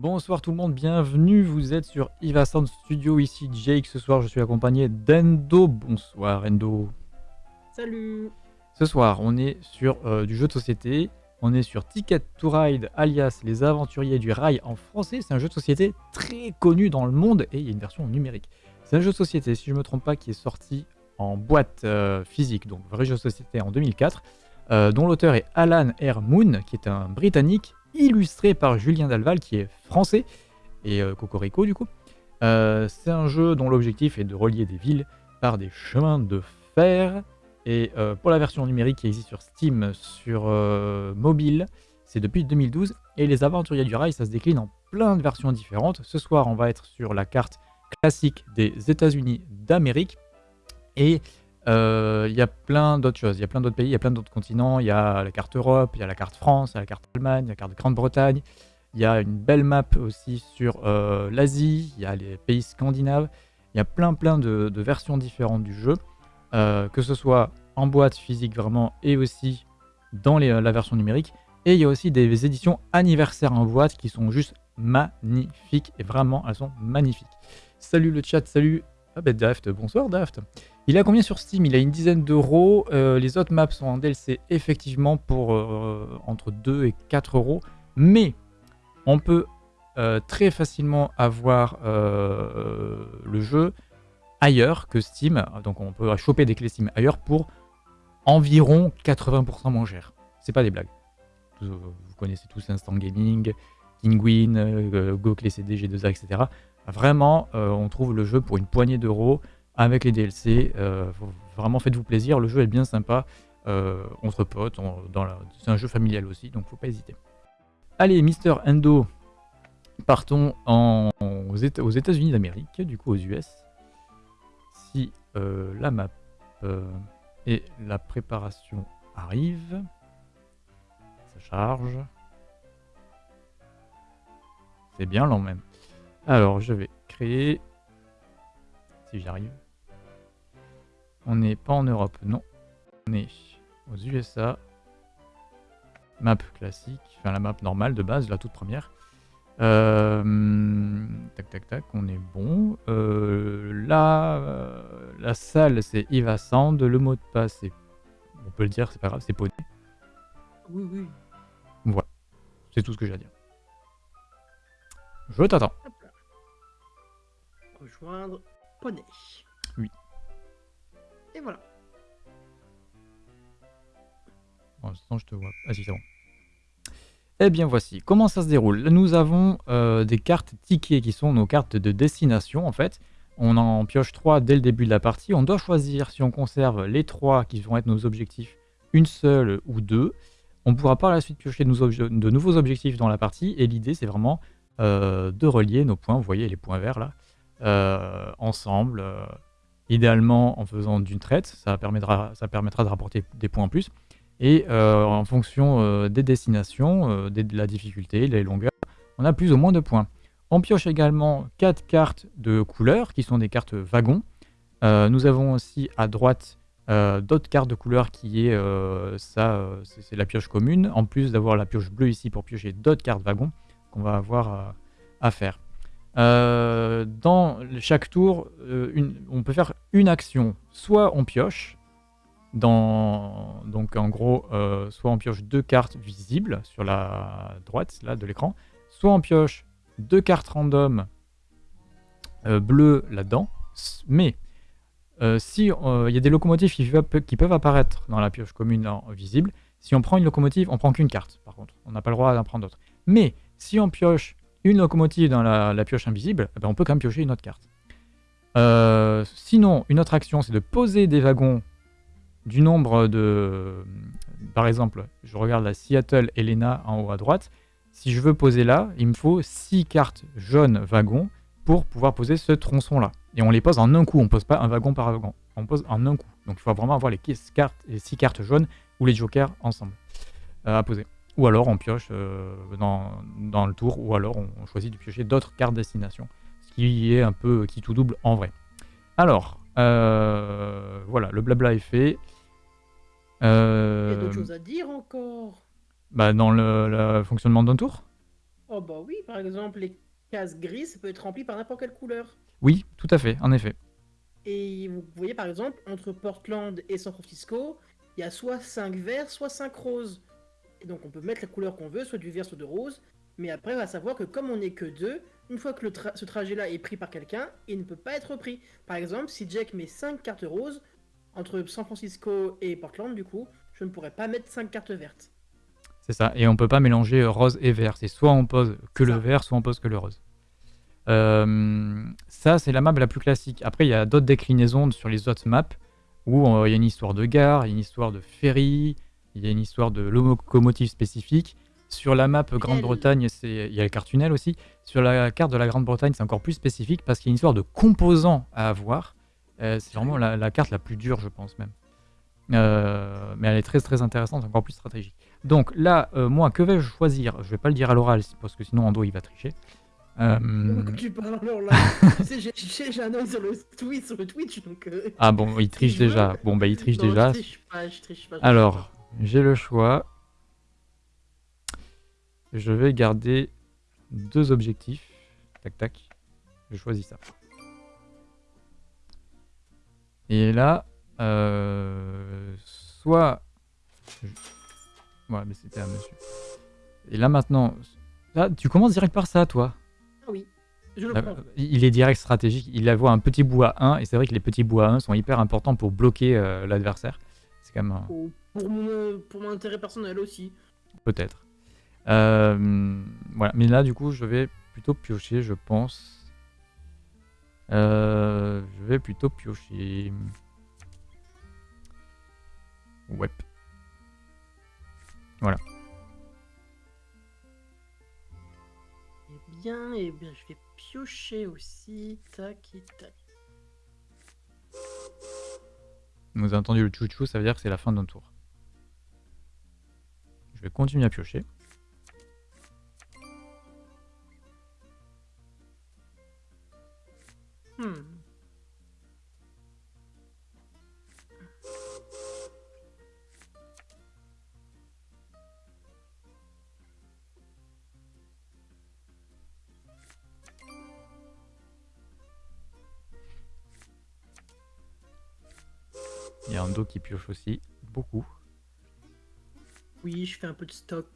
Bonsoir tout le monde, bienvenue, vous êtes sur Iva Sound Studio, ici Jake, ce soir je suis accompagné d'Endo. Bonsoir Endo. Salut Ce soir on est sur euh, du jeu de société, on est sur Ticket to Ride alias Les Aventuriers du Rail en français, c'est un jeu de société très connu dans le monde et il y a une version numérique. C'est un jeu de société, si je ne me trompe pas, qui est sorti en boîte euh, physique, donc vrai jeu de société en 2004, euh, dont l'auteur est Alan R. Qui est un Britannique illustré par Julien Dalval, qui est français, et euh, Cocorico du coup. Euh, c'est un jeu dont l'objectif est de relier des villes par des chemins de fer. Et pour la version numérique qui existe sur Steam, sur mobile, c'est depuis 2012. Et les aventuriers du rail, ça se décline en plein de versions différentes. Ce soir, on va être sur la carte classique des États-Unis d'Amérique. Et il y a plein d'autres choses, il y a plein d'autres pays, il y a plein d'autres continents, il y a la carte Europe, il y a la carte France, il y a la carte Allemagne, il y a la carte Grande-Bretagne, il y a une belle map aussi sur l'Asie, il y a les pays scandinaves, il y a plein plein de, versions différentes du jeu, que ce soit en boîte physique vraiment et aussi dans la version numérique. Et il y a aussi des éditions anniversaires en boîte qui sont juste magnifiques, et vraiment elles sont magnifiques. Salut le chat, salut ah ben Daft, bonsoir Daft. Il a combien sur Steam? Il a une dizaine d'euros. Euh, les autres maps sont en DLC effectivement pour euh, entre 2 et 4 euros. Mais on peut euh, très facilement avoir le jeu ailleurs que Steam. Donc on peut choper des clés Steam ailleurs pour environ 80% moins cher. C'est pas des blagues. Vous connaissez tous Instant Gaming, Kinguin, Go Clé CD, G2A, etc. Vraiment, euh, on trouve le jeu pour une poignée d'euros avec les DLC. Euh, vraiment, faites-vous plaisir. Le jeu est bien sympa. Euh, entre potes, c'est un jeu familial aussi, donc faut pas hésiter. Allez, Mister Endo, partons aux États-Unis d'Amérique, du coup aux US. Si la map et la préparation arrivent, ça charge. C'est bien lent même. Alors, je vais créer... Si j'arrive. On n'est pas en Europe, non. On est aux USA. Map classique, enfin la map normale de base, la toute première. Euh, tac tac tac, on est bon. Euh, là, euh, la salle c'est Eva Sand, le mot de passe c'est, on peut le dire, c'est pas grave, c'est Poney. Oui oui. Voilà, c'est tout ce que j'ai à dire. Je t'attends rejoindre Poney. Oui. Et voilà. Pour l'instant, je te vois. Ah si, c'est bon. Eh bien voici, comment ça se déroule? Nous avons euh, des cartes tickets qui sont nos cartes de destination en fait. On en pioche trois dès le début de la partie. On doit choisir si on conserve les trois qui vont être nos objectifs, une seule ou deux. On pourra par la suite piocher de nouveaux objectifs dans la partie. Et l'idée c'est vraiment euh, de relier nos points. Vous voyez les points verts là. Euh, ensemble, euh, idéalement en faisant d'une traite, ça permettra, de rapporter des points en plus. Et euh, en fonction des destinations, de la difficulté, les longueurs, on a plus ou moins de points. On pioche également 4 cartes de couleurs qui sont des cartes wagons. nous avons aussi à droite d'autres cartes de couleurs qui est ça, c'est la pioche commune, en plus d'avoir la pioche bleue ici pour piocher d'autres cartes wagons qu'on va avoir à faire. Euh, dans chaque tour, euh, on peut faire une action. Soit on pioche, donc en gros, euh, soit on pioche deux cartes visibles sur la droite là, de l'écran, soit on pioche deux cartes random bleues là-dedans. Mais si il y a des locomotives qui, peuvent apparaître dans la pioche commune visible, si on prend une locomotive, on prend qu'une carte. Par contre, on n'a pas le droit d'en prendre d'autres. Mais si on pioche une locomotive dans la, pioche invisible, eh ben, on peut quand même piocher une autre carte. Euh, sinon, une autre action, c'est de poser des wagons du nombre de... Par exemple, je regarde la Seattle Elena en haut à droite. Si je veux poser là, il me faut 6 cartes jaunes wagons pour pouvoir poser ce tronçon-là. Et on les pose en un coup, on ne pose pas un wagon par wagon. On pose en un coup. Donc il faut vraiment avoir les 6 cartes, les cartes jaunes ou les jokers ensemble euh, à poser. Ou alors on pioche euh, dans, le tour, ou alors on, choisit de piocher d'autres cartes destination. Ce qui est un peu qui tout double en vrai. Alors, euh, voilà, le blabla est fait. Il y a d'autres euh, choses à dire encore? bah, Dans le, fonctionnement d'un tour? Oh bah oui, par exemple, les cases grises, ça peut être rempli par n'importe quelle couleur. Oui, tout à fait, en effet. Et vous voyez, par exemple, entre Portland et San Francisco, il y a soit 5 verts, soit 5 roses. Et donc on peut mettre la couleur qu'on veut, soit du vert, soit de rose. Mais après, on va savoir que comme on n'est que deux, une fois que le tra- ce trajet-là est pris par quelqu'un, il ne peut pas être pris. Par exemple, si Jack met 5 cartes roses, entre San Francisco et Portland, du coup, je ne pourrais pas mettre 5 cartes vertes. C'est ça. Et on peut pas mélanger rose et vert. C'est soit on pose que le Ça. vert, soit on pose que le rose. Euh, ça, c'est la map la plus classique. Après, il y a d'autres déclinaisons sur les autres maps où euh, il y a une histoire de gare, il y a une histoire de ferry, il y a une histoire de locomotive spécifique. Sur la map Grande-Bretagne, il y a le carte tunnel aussi. Sur la carte de la Grande-Bretagne, c'est encore plus spécifique parce qu'il y a une histoire de composants à avoir. Euh, c'est vraiment la, la carte la plus dure, je pense même. Euh, mais elle est très très intéressante, encore plus stratégique. Donc là, euh, moi, que vais-je choisir? Je vais pas le dire à l'oral parce que sinon Ando il va tricher. Euh, Donc tu parles alors là. tu sais, j'ai- un œil sur le sur Twitch, donc. euh, Ah bon, il triche déjà. Bon bah il triche non, déjà. Je triche pas, je triche pas. je triche Alors, j'ai le choix. Je vais garder deux objectifs. Tac tac. Je choisis ça. Et là, euh, soit. je- Ouais, mais c'était un monsieur. Et là maintenant, là, tu commences direct par ça, toi. Ah oui, je le prends. Il est direct stratégique. Il voit un petit bout à 1 et c'est vrai que les petits bouts à 1 sont hyper importants pour bloquer euh, l'adversaire. C'est quand même un- Pour, pour mon, pour mon intérêt personnel aussi. Peut-être. Euh, voilà, mais là, du coup, je vais plutôt piocher, je pense. Euh, je vais plutôt piocher. Ouais. Eh bien, eh bien, je vais piocher aussi. Tac et tac. Vous avez entendu le chouchou, ça veut dire que c'est la fin de notre tour. Je vais continuer à piocher. Hmm. Qui pioche aussi, beaucoup. Oui, je fais un peu de stock.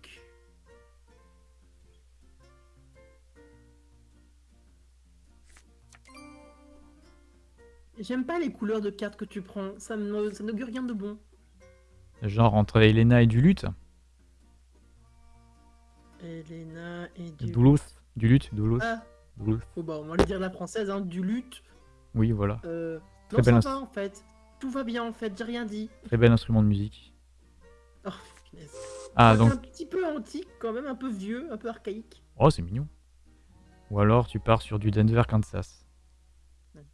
J'aime pas les couleurs de cartes que tu prends, ça n'augure rien de bon. Genre entre Elena et du lutte. Elena et du... Duluth. Du lutte, Duluth. Ah, Duluth. oh bah on va le dire la française, hein, du lutte. Oui, voilà. Euh... Très Non, ça belle va en fait. Tout va bien en fait, j'ai rien dit. Très bel instrument de musique. Oh. Ah, C'est donc. un petit peu antique quand même, un peu vieux, un peu archaïque. Oh, c'est mignon. Ou alors tu pars sur du Denver, Kansas.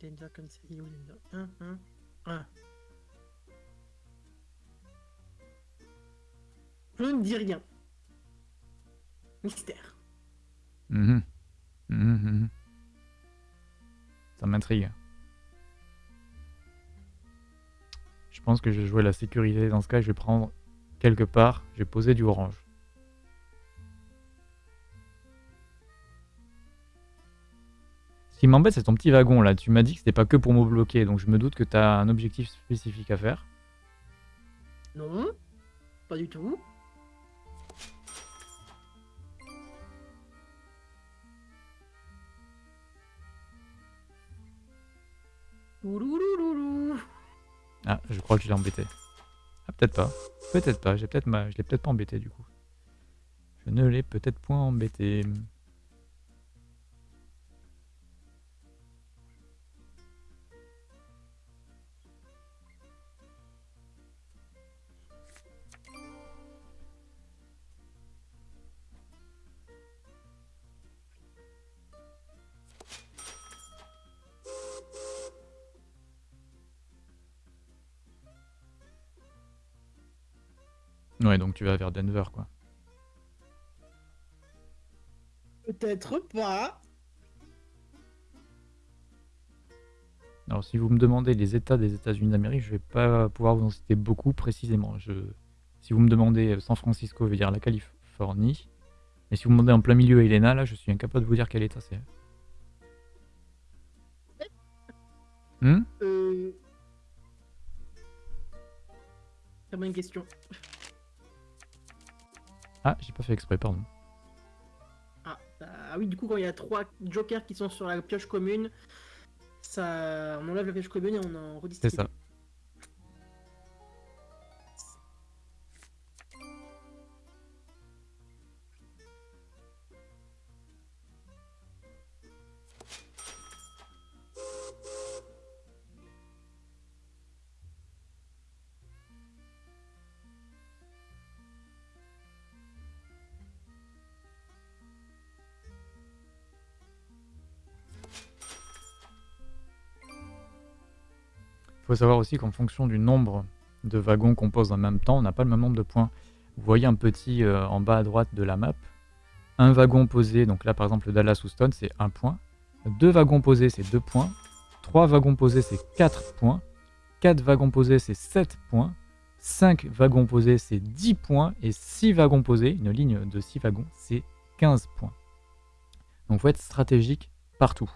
Denver, Kansas, où, Denver? Hein. Je ne dis rien. Mystère. Mhm. Mhm, mhm. Ça m'intrigue. Pense que je vais jouer la sécurité dans ce cas. Je vais prendre quelque part. Je vais poser du orange. Ce qui m'embête, c'est ton petit wagon là. Tu m'as dit que c'était pas que pour me bloquer. Donc je me doute que tu as un objectif spécifique à faire. Non, pas du tout. Ouloulouloulou. Ah, je crois que je l'ai embêté. Ah, peut-être pas. Peut-être pas. Ma... Je l'ai peut-être pas embêté du coup. Je ne l'ai peut-être point embêté. Ouais, donc tu vas vers Denver quoi. Peut-être pas. Alors si vous me demandez les États des États-Unis d'Amérique, je vais pas pouvoir vous en citer beaucoup précisément. Je... Si vous me demandez euh, San Francisco, je veux dire la Californie. Mais si vous me demandez en plein milieu Elena, là, je suis incapable de vous dire quel état c'est. Hmm? Euh... Très bonne question. Ah, j'ai pas fait exprès, pardon. Ah, ah, oui, du coup, quand il y a trois jokers qui sont sur la pioche commune, ça, on enlève la pioche commune et on en redistribue. C'est ça. Faut savoir aussi qu'en fonction du nombre de wagons qu'on pose en même temps, on n'a pas le même nombre de points. Vous voyez un petit euh, en bas à droite de la map. Un wagon posé, donc là par exemple Dallas Houston, c'est un point. Deux wagons posés, c'est deux points. Trois wagons posés, c'est quatre points. Quatre wagons posés, c'est 7 points. 5 wagons posés, c'est 10 points. Et 6 wagons posés, une ligne de 6 wagons, c'est 15 points. Donc il faut être stratégique partout.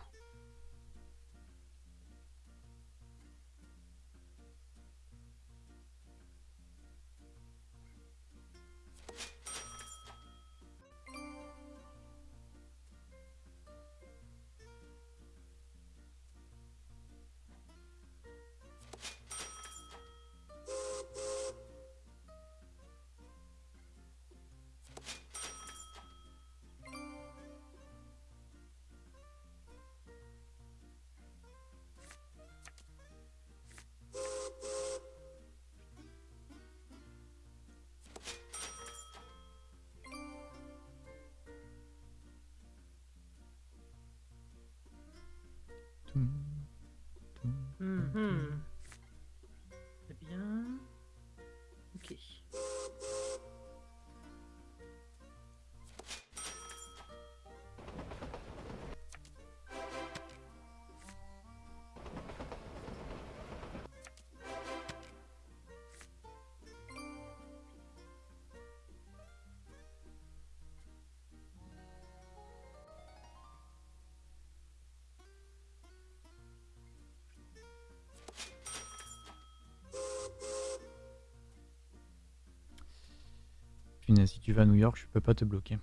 Si tu vas à New York, je peux pas te bloquer.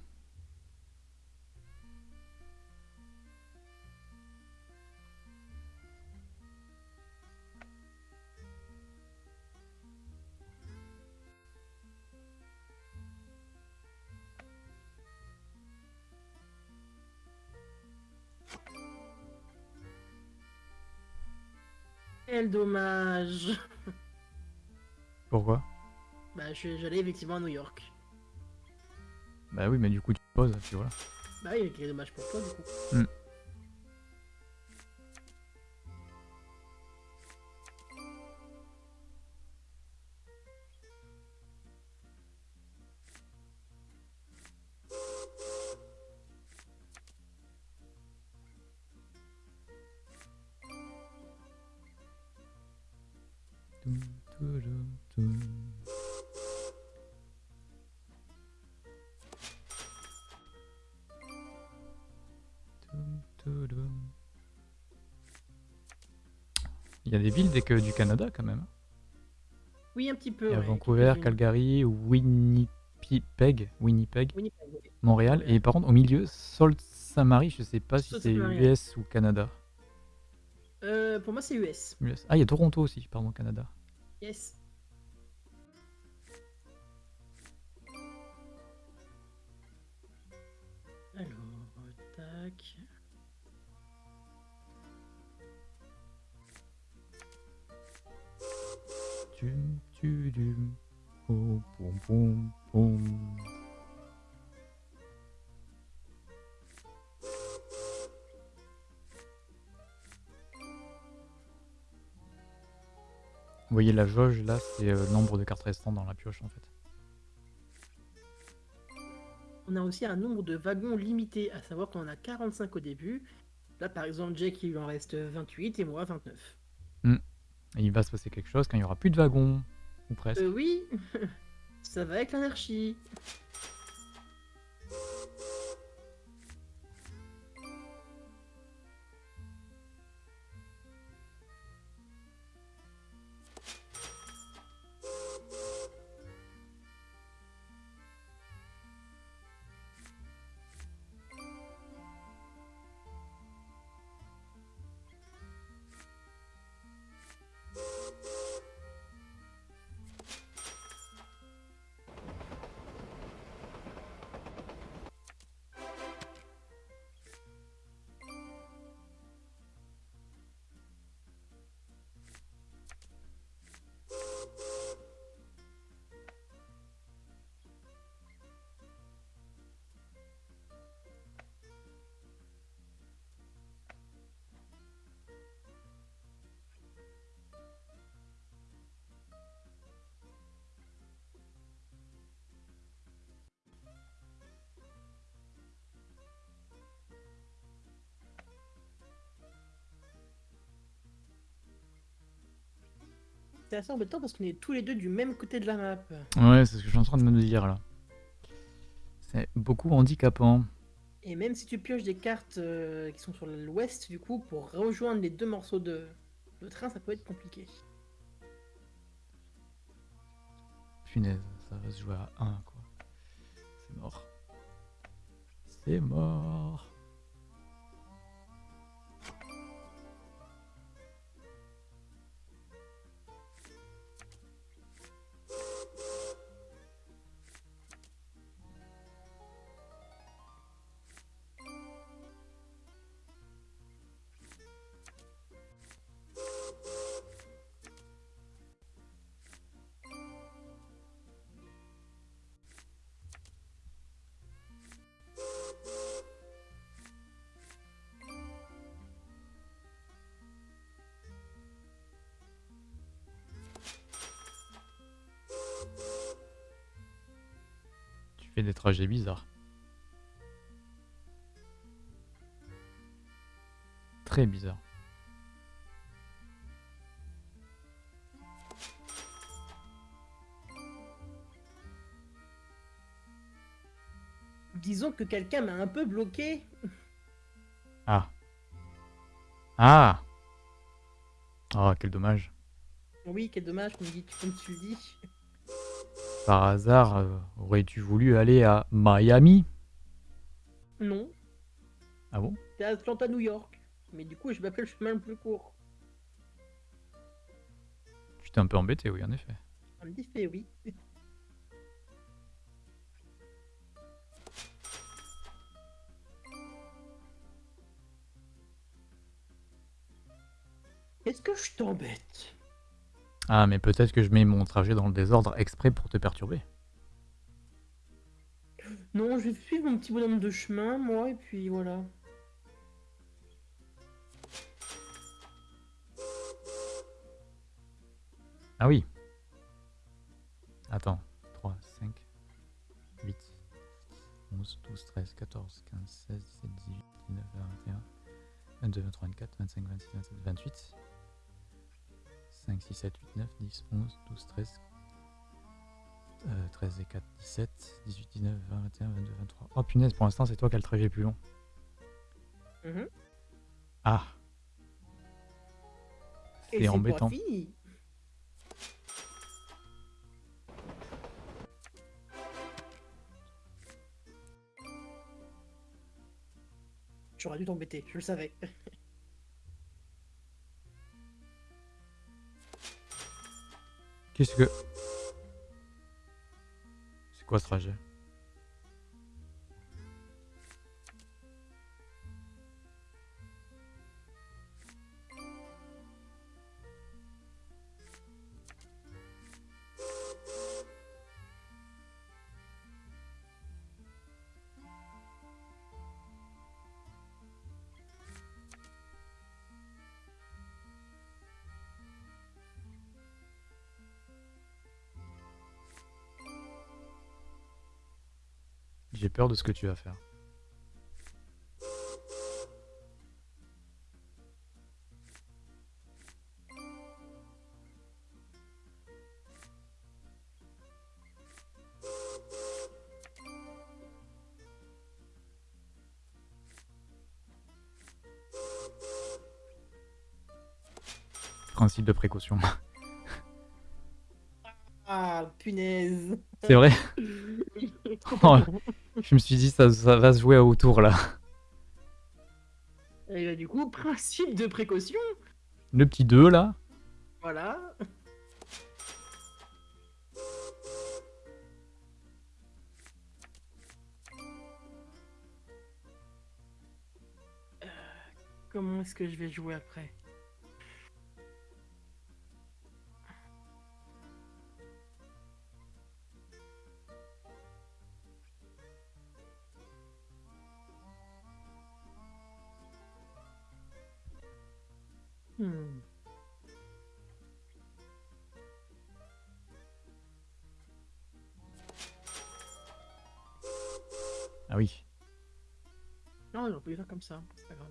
Quel dommage. Pourquoi? Bah, j'allais effectivement à New York. Bah oui, mais du coup, tu poses, puis voilà. Bah oui, quel dommage pour toi, du coup. Mm. A des villes que du Canada quand même. Oui, un petit peu. Il y a Vancouver, Calgary, Winnipeg, Winnipeg, Montréal. Et par contre, au milieu, Sault Saint Marie, je sais pas si c'est US ou Canada. Euh, pour moi, c'est US. Ah, il y a Toronto aussi, pardon, Canada. Yes. Alors, tac. Vous voyez la jauge là, c'est euh, le nombre de cartes restantes dans la pioche en fait. On a aussi un nombre de wagons limité, à savoir qu'on a 45 au début. Là par exemple, Jake il en reste 28 et moi 29 il va se passer quelque chose quand il y aura plus de wagons, ou presque. Euh, oui, ça va avec l'anarchie. C'est assez embêtant parce qu'on est tous les deux du même côté de la map. Ouais, c'est ce que je suis en train de me dire là. C'est beaucoup handicapant. Et même si tu pioches des cartes euh, qui sont sur l'ouest, du coup, pour rejoindre les deux morceaux de, de train, ça peut être compliqué. Punaise, ça va se jouer à 1 quoi. C'est mort. C'est mort. Des trajets bizarres. Très bizarre. Disons que quelqu'un m'a un peu bloqué. Ah. Ah Oh, quel dommage. Oui, quel dommage comme, tu le dis. Par hasard, euh, aurais-tu voulu aller à Miami? Non, Ah bon? C'est Atlanta, New York. Mais du coup, je m'appelle le chemin le plus court. Tu t'es un peu embêté, oui, en effet. Petit fait, oui. Est-ce que je t'embête? Ah, mais peut-être que je mets mon trajet dans le désordre exprès pour te perturber. Non, je vais suivre mon petit bonhomme de chemin, moi, et puis voilà. Ah oui. Attends. 3, 5, 8, 11, 12, 13, 14, 15, 16, 17, 18, 19, 20, 21, 22, 23, 24, 25, 26, 27, 28. 5, 6, 7, 8, 9, 10, 11, 12, 13, euh, 13 et 4, 17, 18, 19, 20, 21, 22, 23. Oh punaise, pour l'instant, c'est toi qui as le trajet plus long. Mhm. Ah. Et C'est embêtant. J'aurais dû t'embêter, je le savais. Qu'est-ce que... C'est quoi ce trajet? J'ai peur de ce que tu vas faire. Principe de précaution. Ah, punaise. C'est vrai Oh, Je me suis dit ça, ça va se jouer autour là. Et bah, du coup, principe de précaution. Le petit 2 là. Voilà. Euh, Comment est-ce que je vais jouer après? Hmm. Ah oui. Non, on peut le faire comme ça, c'est pas grave.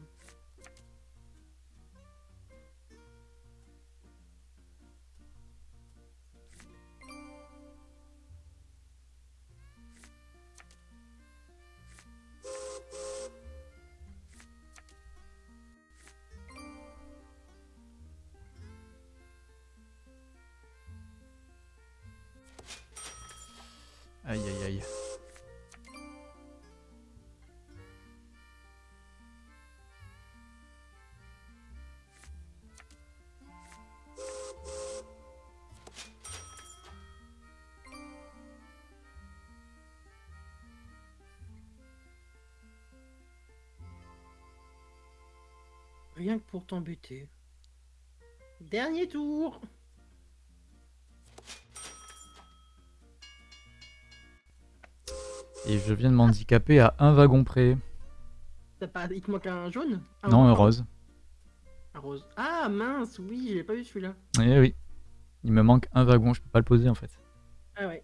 Rien que pour t'embêter. Dernier tour Et je viens de m'handicaper à un wagon près. Pas... Il te manque un jaune? Un non, un rose. Un rose. Ah mince, oui, j'ai pas vu celui-là. Eh oui. Il me manque un wagon, je peux pas le poser en fait. Ah ouais.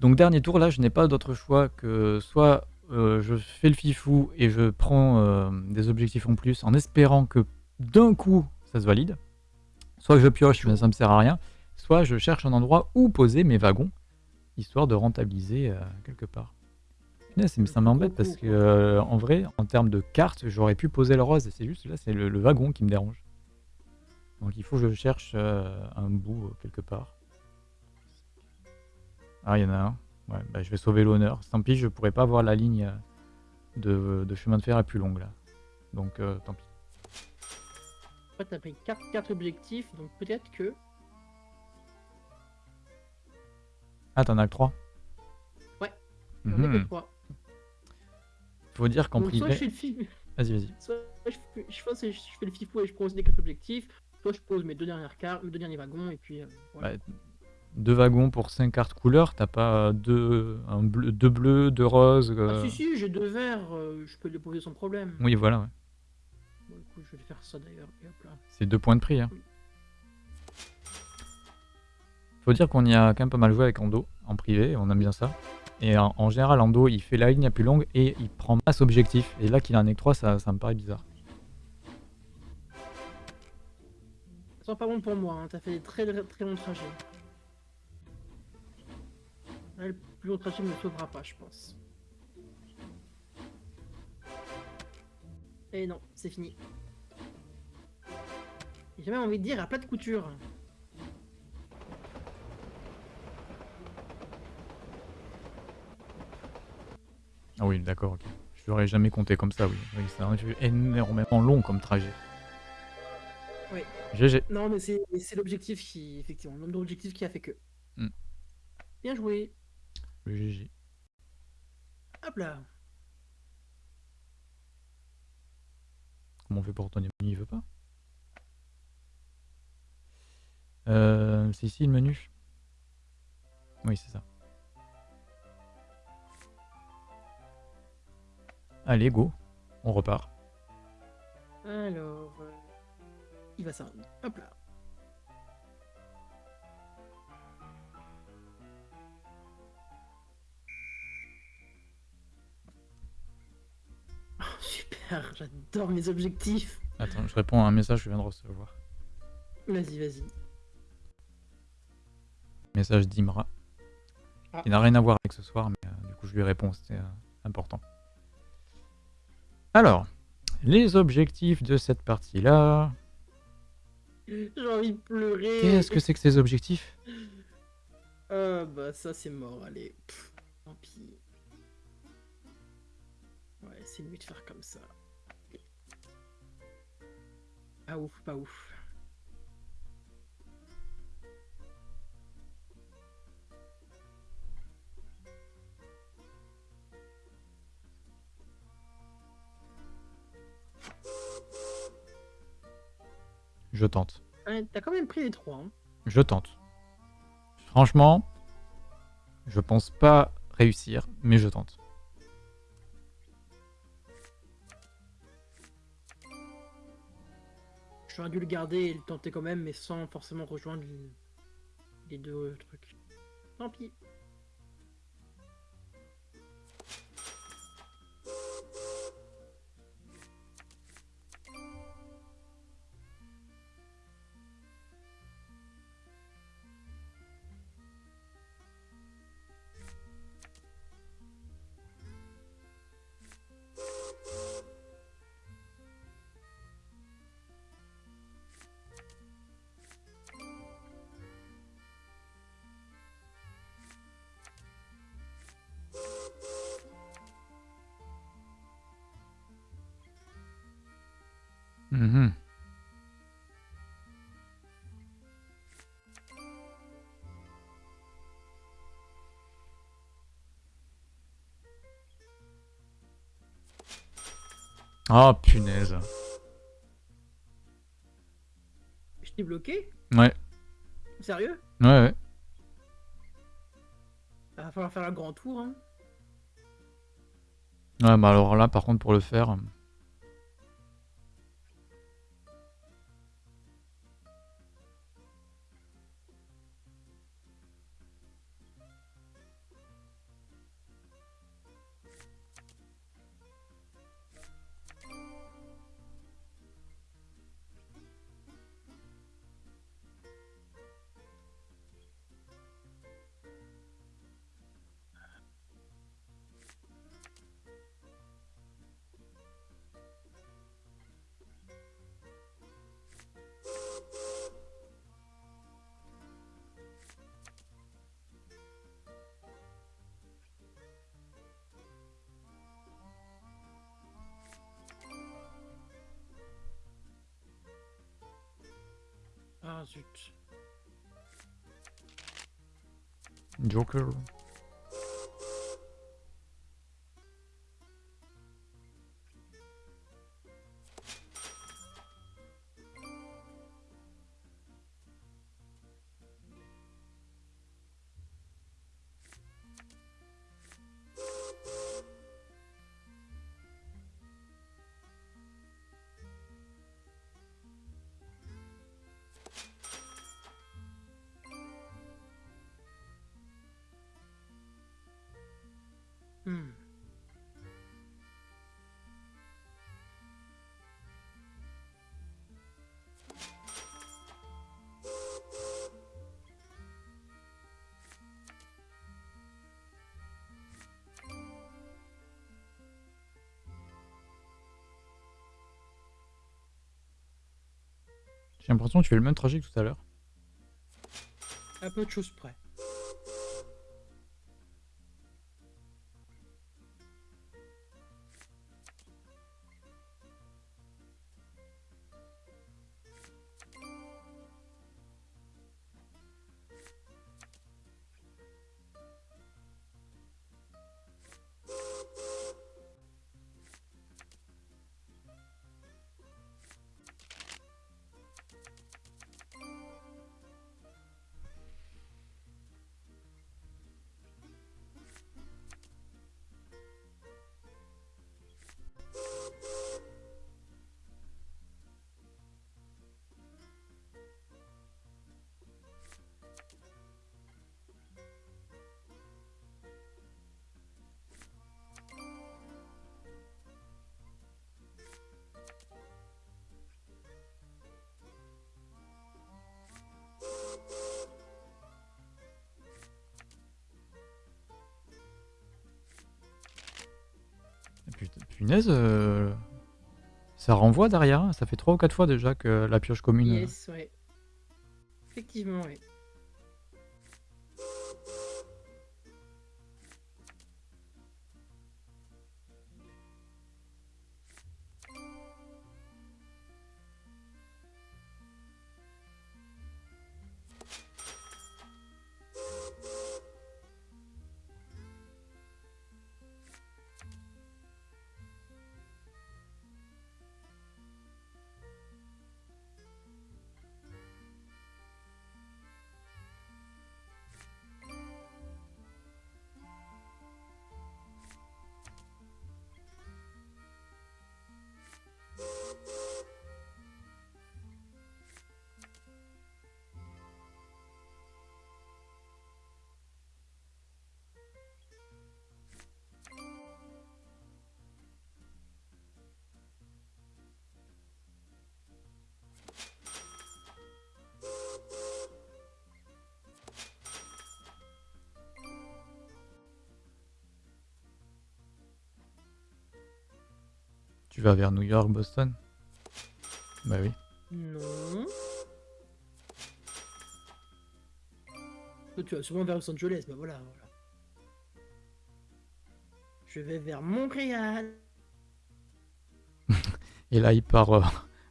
Donc dernier tour, là, je n'ai pas d'autre choix que soit euh, je fais le fifou et je prends euh, des objectifs en plus en espérant que d'un coup ça se valide, soit je pioche mais ça me sert à rien, soit je cherche un endroit où poser mes wagons, histoire de rentabiliser euh, quelque part. Mais ça m'embête parce que en vrai, en termes de carte, j'aurais pu poser le rose, c'est juste là, c'est le, le wagon qui me dérange. Donc il faut que je cherche un bout quelque part. Ah, il y en a un. Ouais, bah, je vais sauver l'honneur. Tant pis, je pourrais pas voir la ligne euh, de, de chemin de fer la plus longue là. Donc euh, tant pis. Toi, t'as pris 4, 4 objectifs, donc peut-être que. Ah, t'en as que 3 Ouais, J'en ai que 3. Faut dire qu'en Donc soit je privé. fais le. Vas-y, vas-y. soit je fais, je le fifou et je pose les 4 objectifs, soit je pose mes deux dernières cartes, mes deux derniers wagons, et puis. euh, voilà. Deux wagons pour 5 cartes couleurs, t'as pas deux, un bleu, deux bleus, deux roses. Ah euh, si si, j'ai deux verres, euh, je peux les poser sans problème. Oui, voilà, ouais. Bon, écoute, je vais faire ça d'ailleurs. C'est deux points de prix. Hein. Faut dire qu'on y a quand même pas mal joué avec Ando en privé, on aime bien ça. Et en, en général, Ando il fait la ligne la plus longue et il prend masse objectif. Et là qu'il en ait que 3, ça, ça me paraît bizarre. Ça sent pas bon pour moi, hein. t'as fait des très très longs trajets. Là, le plus long trajet ne me sauvera pas, je pense. Et non, c'est fini. J'ai même envie de dire à plat de couture. Ah oui, d'accord, ok. Je l'aurais jamais compté comme ça, oui. oui c'est un jeu énormément long comme trajet. Oui. GG. Non, mais c'est c'est l'objectif qui, effectivement, le nombre d'objectifs qui a fait que. Hmm. Bien joué. Le GG. Hop là. Comment on fait pour retourner au menu Il veut pas? Euh, C'est ici le menu? Oui, c'est ça. Allez, go. On repart. Alors, euh, il va ça. Hop là. Super, j'adore mes objectifs. Attends, je réponds à un message que je viens de recevoir. Vas-y, vas-y. Message d'Imra. Ah. Qui n'a rien à voir avec ce soir, mais euh, du coup je lui réponds, c'était euh, important. Alors, les objectifs de cette partie-là. J'ai envie de pleurer. Qu'est-ce que c'est que ces objectifs? Euh, bah ça c'est mort, allez. Pff, tant pis. Ouais, c'est mieux de faire comme ça. Pas ouf, pas ouf. Je tente. Ouais, T'as quand même pris les trois. hein. Je tente. Franchement, je pense pas réussir, mais je tente. J'aurais dû le garder et le tenter quand même, mais sans forcément rejoindre le- les deux trucs. Tant pis. Mmh. Oh punaise. Je t'ai bloqué Ouais. Sérieux Ouais. Il va falloir faire un grand tour. Hein. Ouais, bah alors là, par contre, pour le faire. Zut. Joker. J'ai l'impression que tu fais le même trajet que tout à l'heure. À peu de choses près. Punaise, euh, ça renvoie derrière. hein. Ça fait 3 ou 4 fois déjà que la pioche commune. euh, Yes, ouais. Effectivement, oui. Tu vas vers New York, Boston? Bah oui. Non. Tu vas souvent vers Los Angeles, bah voilà, voilà. Je vais vers Montréal. Et là, il part euh,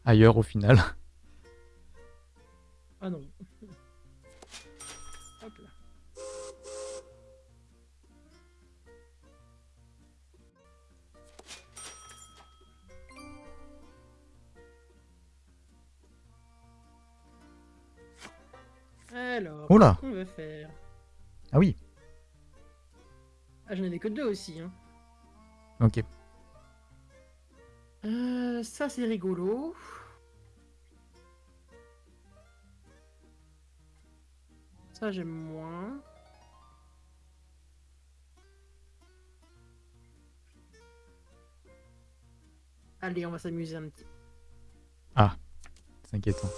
ailleurs au final. Que deux aussi. Hein. ok. Euh, ça, c'est rigolo. Ça, j'aime moins. Allez, on va s'amuser un petit. C'est inquiétant.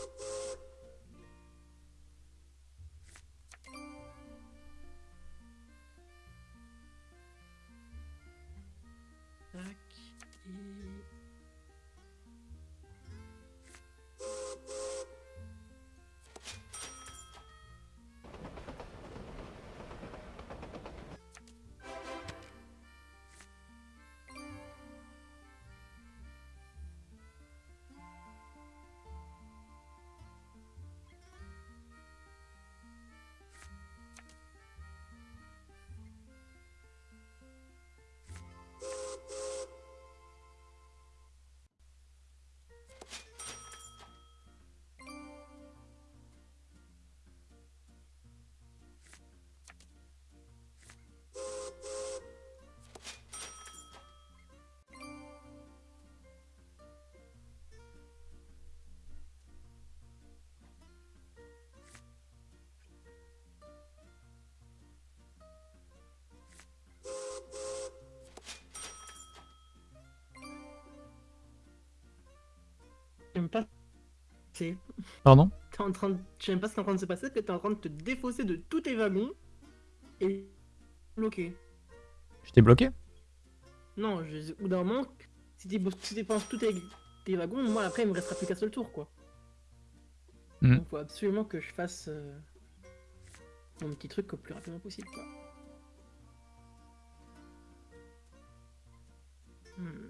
Pardon T'es en train de. J'aime pas ce qui est en train de se passer, que t'es en train de te défausser de tous tes wagons et bloqué. Je t'ai bloqué Non, je... bout d'un moment, si tu dépenses tous tes... tes wagons, moi après il me restera plus qu'un seul tour quoi. Mhm. Donc faut absolument que je fasse euh, mon petit truc au plus rapidement possible quoi. Hmm.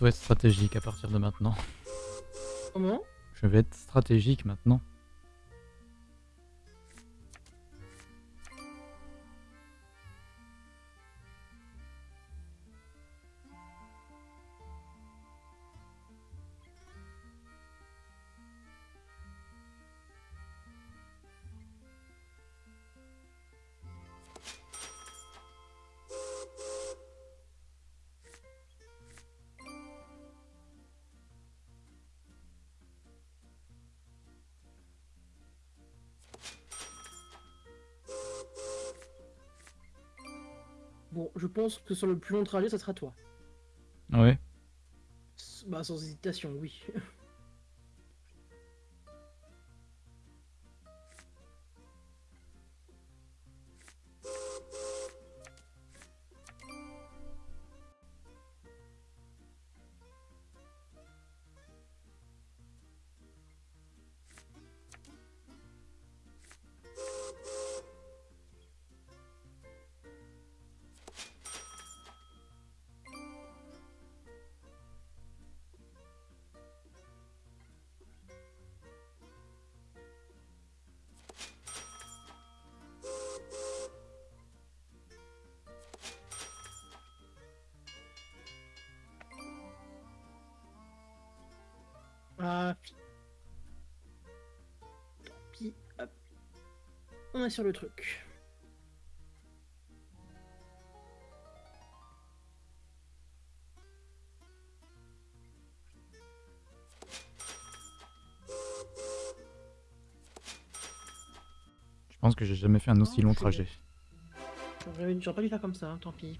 Plutôt être stratégique à partir de maintenant. Comment? Je vais être stratégique maintenant. Pense que sur le plus long trajet, ça sera toi. Ouais? S- Bah sans hésitation, oui. Ah, puis... Hop. On est sur le truc. Je pense que j'ai jamais fait un aussi Oh, long trajet. J'aurais j'aurais pas dû faire comme ça, hein, tant pis.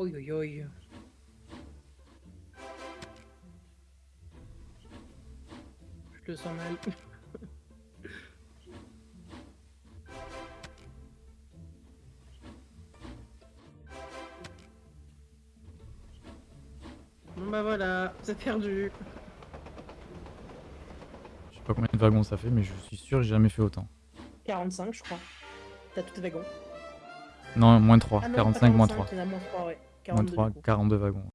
Oi, oi, oi. Je le sens mal. bon bah voilà, vous perdu. Je sais pas combien de wagons ça fait, mais je suis sûr que j'ai jamais fait autant. 45, je crois. T'as tout les wagons. Non, moins 3. Ah non, 45, 45, moins 3. Moins 3 ouais. Moins 42 3, du coup. 42 wagons.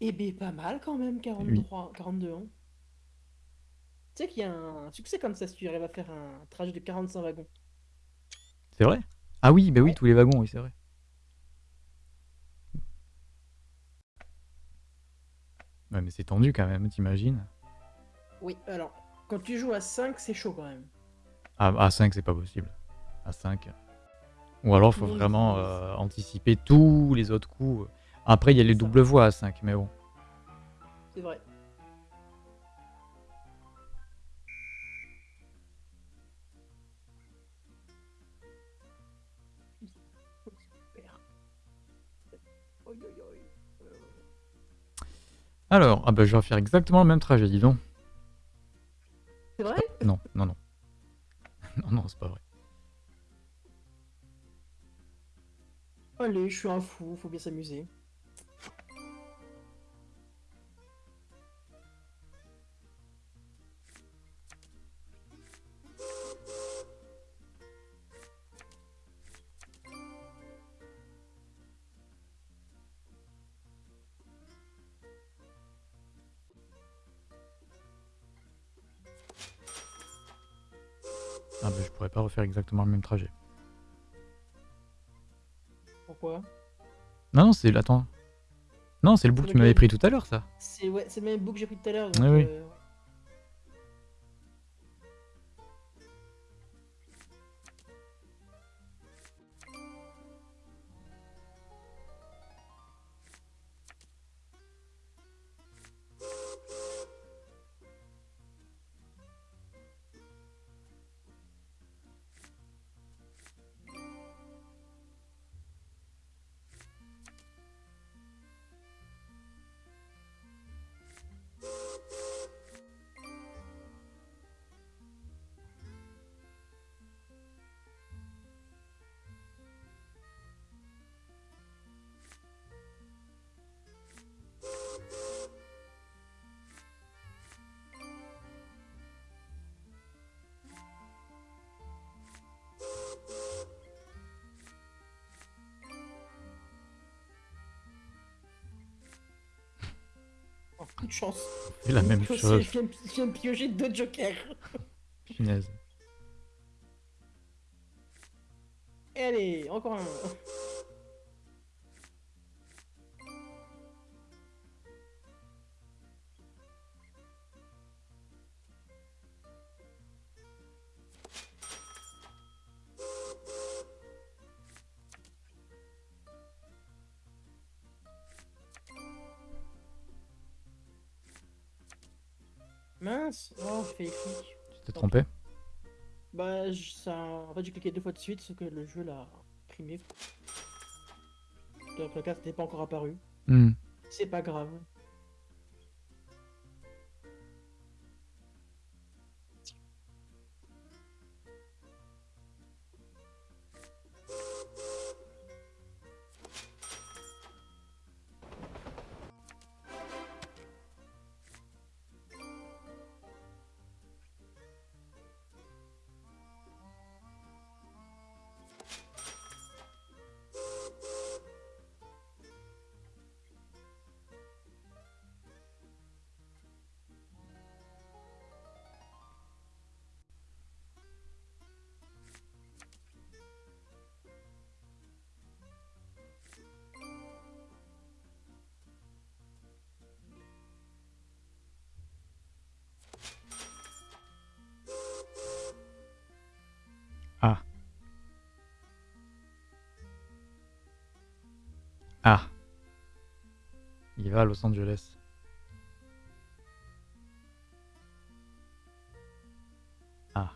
Eh ben pas mal quand même, 43, 42 ans. Tu sais qu'il y a un succès comme ça si tu arrives à faire un trajet de 45 wagons. C'est vrai? Ah oui, bah oui, Ouais. tous les wagons, oui, c'est vrai. Ouais, mais c'est tendu quand même, t'imagines? Oui, alors, quand tu joues à 5, c'est chaud quand même. Ah, à 5, c'est pas possible. À 5. Ou alors, faut Oui, vraiment euh, anticiper tous les autres coups. Après, il y a les doubles voies à 5, mais bon. C'est vrai. Alors, ah bah, je vais faire exactement le même trajet, dis donc. C'est vrai? Non, non, non. non, non, c'est pas vrai. Allez, je suis un fou, faut bien s'amuser. Ah bah, je pourrais pas refaire exactement le même trajet. Non, non, c'est... Attends. Non, c'est le bout que tu m'avais pris tout à l'heure, ça. C'est ouais, c'est le même bout que j'ai pris tout à l'heure. Oui. euh, oh, coup de chance. C'est la même Aussi, chose. Je viens, je viens de piocher deux jokers. Punaise. Et allez, encore un. Mince, oh, j'ai fait les clics. Tu t'es trompé Bah, ça... en fait, j'ai cliqué deux fois de suite, sauf que le jeu l'a primé. Donc la carte n'était pas encore apparue. Hmm. C'est pas grave. Ah. Il va à Los Angeles. Ah.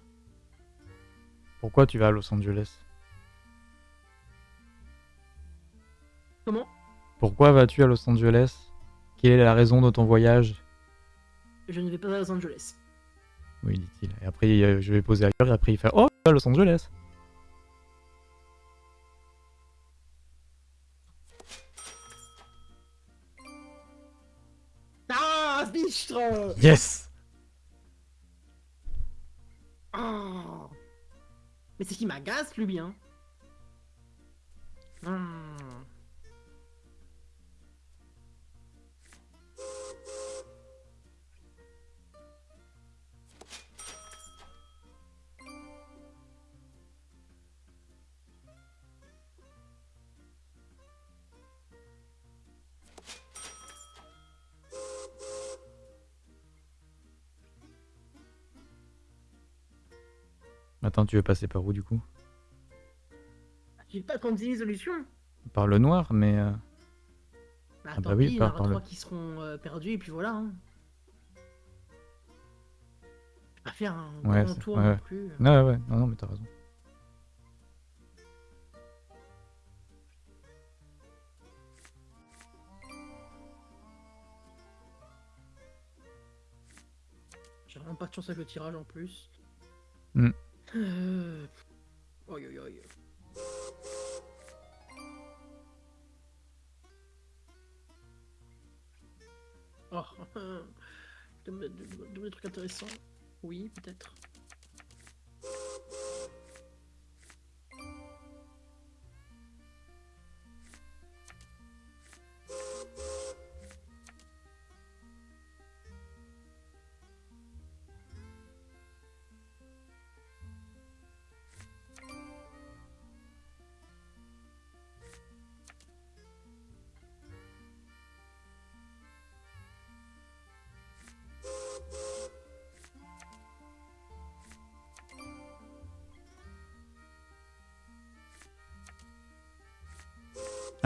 Pourquoi tu vas à Los Angeles? Comment? Pourquoi vas-tu à Los Angeles? Quelle est la raison de ton voyage? Je ne vais pas à Los Angeles. Oui, dit-il. Et après, euh, je vais poser ailleurs, et après, il fait Oh, à Los Angeles Bichtre Yes Oh. Mais c'est qui m'agace, lui, hein Hmm. Attends, tu veux passer par où du coup? J'ai pas 36 solutions. Par le noir, mais... euh, Bah, Ah tant bah oui, pis, il y en par- aura par le- trois qui seront euh, perdus, et puis voilà. Hein. Je vais pas faire un Ouais, grand c'est- tour ouais, non ouais. plus. Ouais, ouais, non, non, mais t'as raison. J'ai vraiment pas de chance avec le tirage en plus. Hmm. Euh... Oh, de- des trucs intéressants. Oui, peut-être.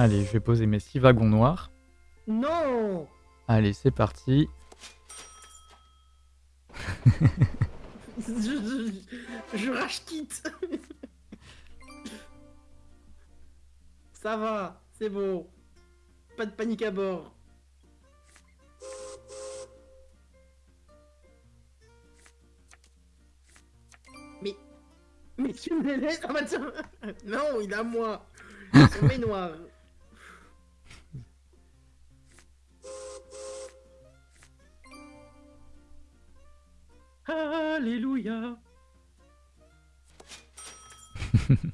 Allez, je vais poser mes six wagons noirs. Non Allez, c'est parti. je, je, je rage quitte Ça va, c'est bon. Pas de panique à bord. Mais... Mais tu me les laisses Ah bah tiens Non, il à moi Ils sont Alléluia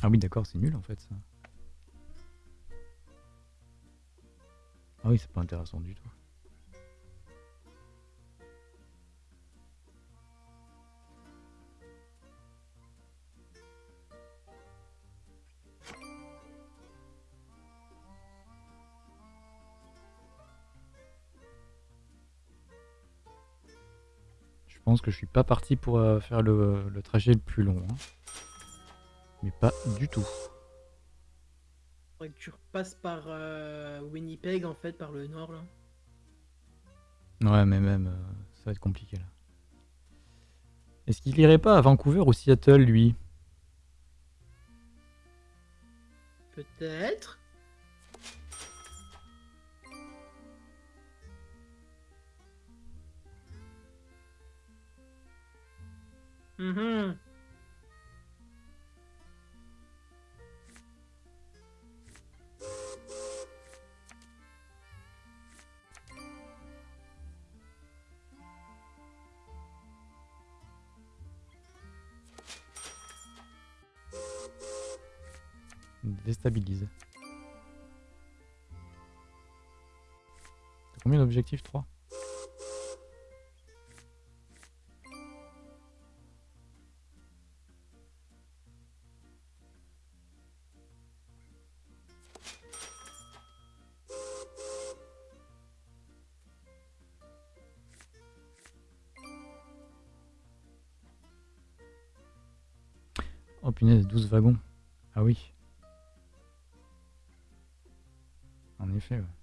Ah oui, d'accord, c'est nul en fait ça. Ah oui, c'est pas intéressant du tout. Pense que je suis pas parti pour euh, faire le, le trajet le plus long. hein. Mais pas du tout. Faudrait que tu repasses par euh, Winnipeg en fait, par le nord là. Ouais, mais même, euh, ça va être compliqué là. Est-ce qu'il irait pas à Vancouver ou Seattle, lui? Peut-être. Mhm. Déstabilise. Combien d'objectifs 3 punaise, 12 wagons. Ah oui. En effet, ouais.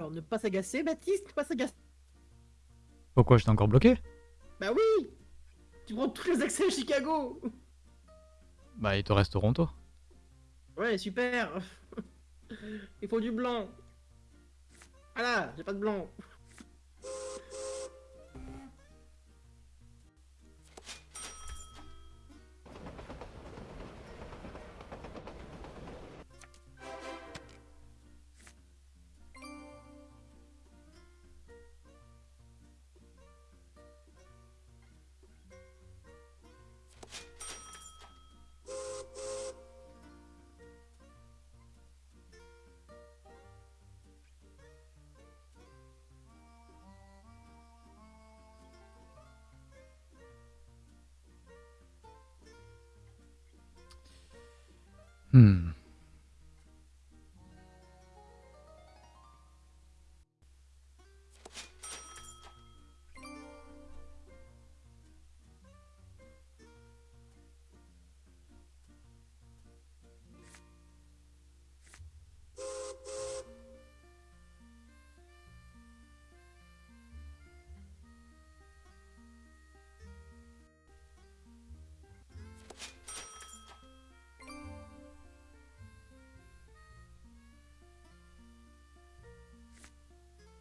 Alors ne pas s'agacer, Baptiste, ne pas s'agacer. Pourquoi j'étais encore bloqué? Bah oui! Tu prends tous les accès à Chicago! Bah, il te reste Toronto. Ouais, super! Il faut du blanc. Voilà, j'ai pas de blanc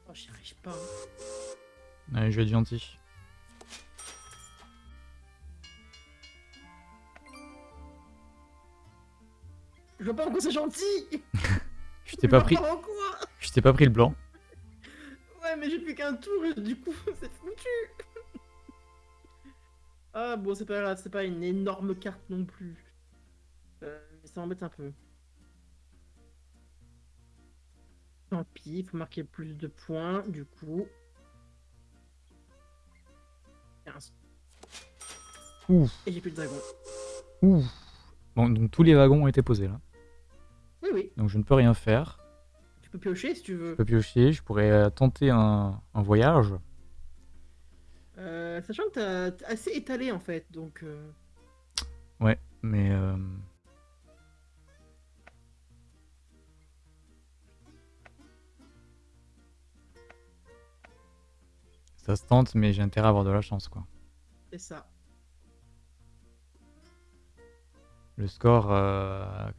Oh, j'y arrive pas. Allez, je vais être gentil. Je vois pas pourquoi c'est gentil Je t'ai pas pris, en quoi je t'ai pas pris le blanc. Ouais, mais j'ai plus qu'un tour et du coup, c'est foutu Ah bon, c'est pas grave, c'est pas une énorme carte non plus. Euh, mais ça m'embête un peu. Tant pis, il faut marquer plus de points, du coup. 15. Ouf, Et j'ai plus de dragon. ouf. Bon, donc tous les wagons ont été posés là. Oui, oui, Donc je ne peux rien faire. tu peux piocher si tu veux. Je peux piocher, je pourrais euh, tenter un, un voyage. Euh, sachant que t'as assez étalé en fait, donc... euh, Mais ça se tente, mais j'ai intérêt à avoir de la chance quoi. c'est ça. Le score, euh,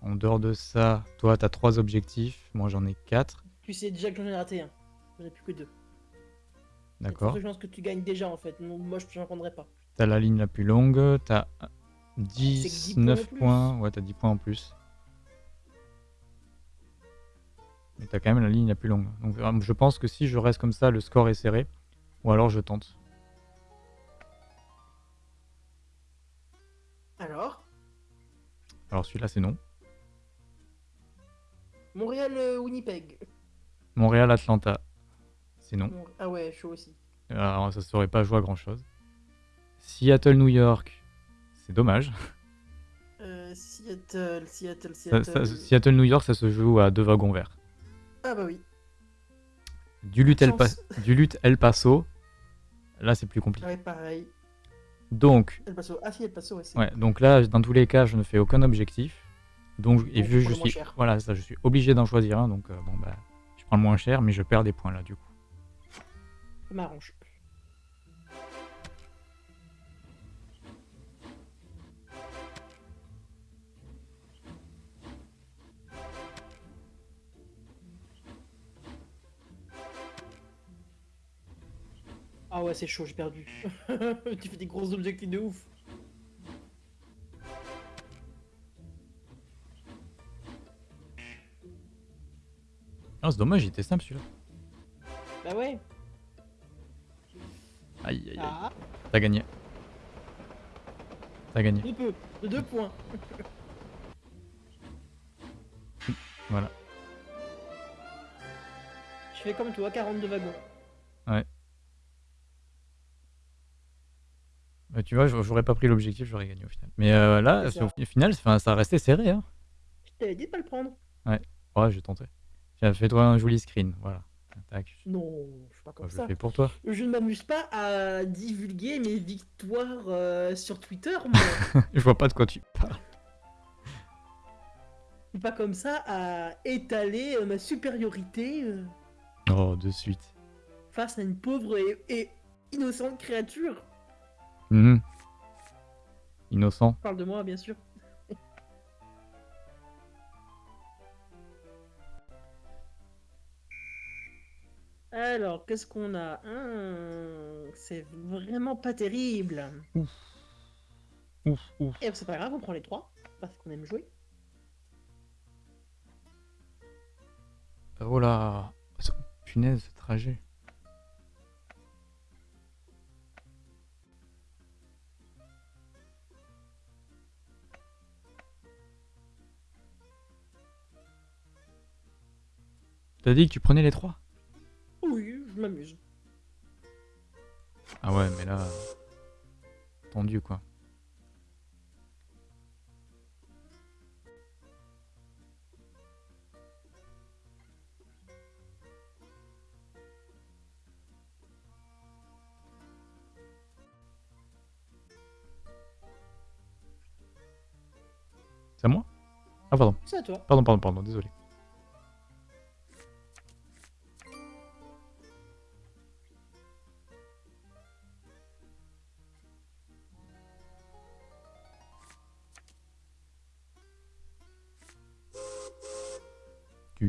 en dehors de ça, toi t'as trois objectifs, moi j'en ai quatre, Tu sais déjà que j'en ai raté un. J'en ai plus que deux. d'accord. Je pense que tu gagnes déjà en fait. Moi je j'en prendrai pas. T'as la ligne la plus longue, t'as Ah, C'est que 10 points 19 en plus. points, ouais t'as 10 points en plus. Mais t'as quand même la ligne la plus longue. Donc je pense que si je reste comme ça, le score est serré. Ou alors je tente. Alors? Alors celui-là c'est non. Montréal, euh, Winnipeg. Montréal, Atlanta, c'est non. Ah ouais, chaud aussi. Alors ça saurait pas jouer à grand chose. Seattle, New York, c'est dommage. Euh, Seattle, Seattle, Seattle. ça- Seattle, New York, ça se joue à deux wagons verts. Ah bah oui. Duluth, El, Pa- Chance. Duluth, El Paso, là c'est plus compliqué. Ouais, pareil. Donc, El Paso. Ah si, El Paso, ouais. ouais, donc là, dans tous les cas, je ne fais aucun objectif. Donc, et vu je suis, cher. voilà, ça, je suis obligé d'en choisir un. Donc, euh, bon bah, je prends le moins cher, mais je perds des points là du coup. Ça m'arrange. Ah ouais, c'est chaud, j'ai perdu. tu fais des gros objectifs de ouf. Ah, c'est dommage, il était simple celui-là. Bah ouais. Aïe, aïe, aïe. Ah, T'as gagné. T'as gagné. de peu, de deux points. Voilà. Je fais comme toi, 42 wagons. Bah, tu vois, j'aurais pas pris l'objectif, j'aurais gagné au final. Mais euh, là, ça. au final, ça a resté serré. Hein. Je t'avais dit de pas le prendre. Ouais, j'ai tenté. Tiens, fais-toi un joli screen. Voilà. Tac. Non, je suis pas comme je ça. le fais pour toi. Je ne m'amuse pas à divulguer mes victoires euh, sur Twitter, moi. je vois pas de quoi tu parles. pas comme ça à étaler euh, ma supériorité euh, Oh, de suite. face à une pauvre et, et innocente créature. Mhm. Innocent. Parle de moi, bien sûr. Alors, qu'est-ce qu'on a? Hum, C'est vraiment pas terrible. Ouf, ouf. Et c'est pas grave, on prend les trois, parce qu'on aime jouer. Oh là. Punaise, ce trajet. T'as dit que tu prenais les trois? Oui, je m'amuse. Ah ouais, mais là... Tendu, quoi. C'est à moi? Ah pardon, C'est à toi. pardon, pardon, pardon, désolé.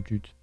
Tut,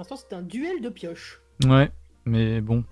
Pour l'instant, c'est un duel de pioches. Ouais, mais bon.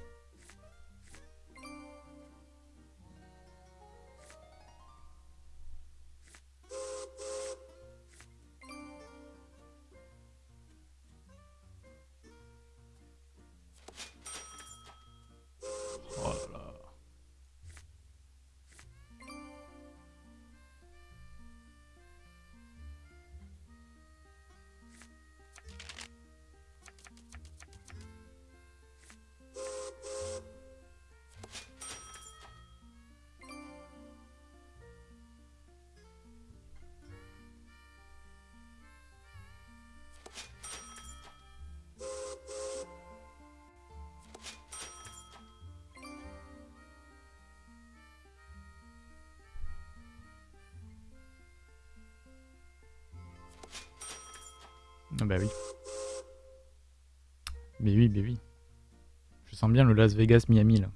Sens bien le Las Vegas Miami là.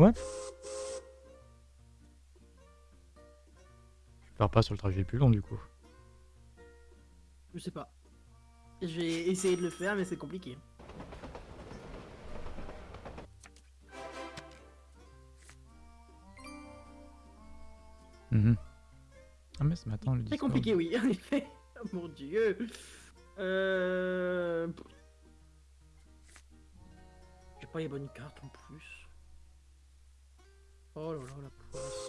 Ouais. Tu pars pas sur le trajet plus long du coup. Je sais pas. J'ai essayé de le faire, mais c'est compliqué. Mhm. Ah mais ce matin le C'est compliqué, oui, en effet. Oh mon dieu. Euh... J'ai pas les bonnes cartes en plus. Oh là là, la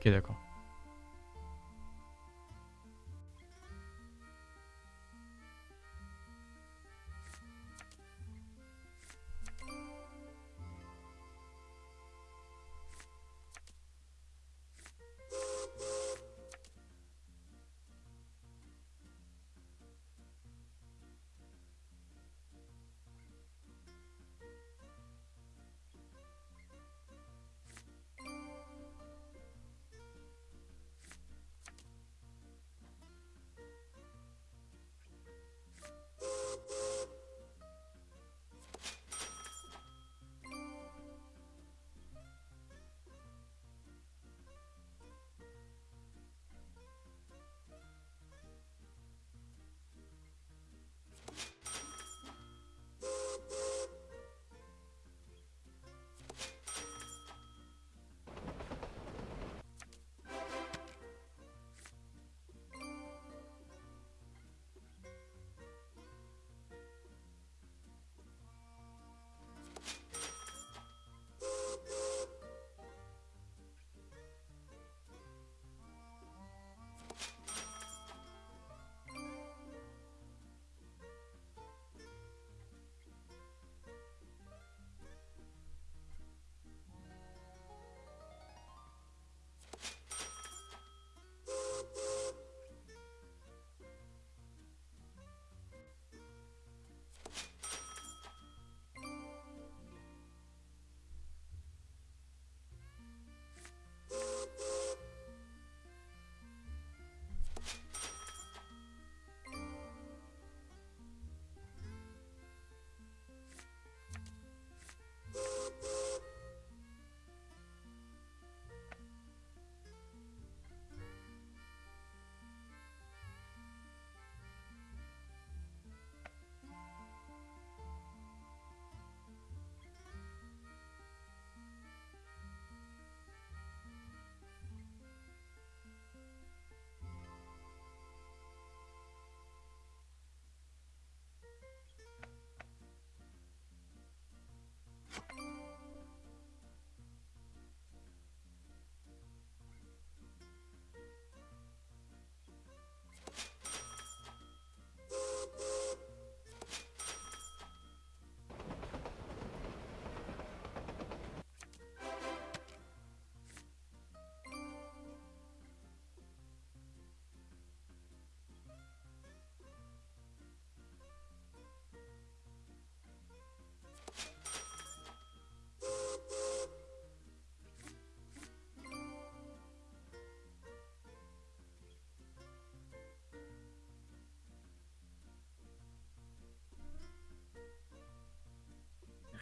ok d'accord.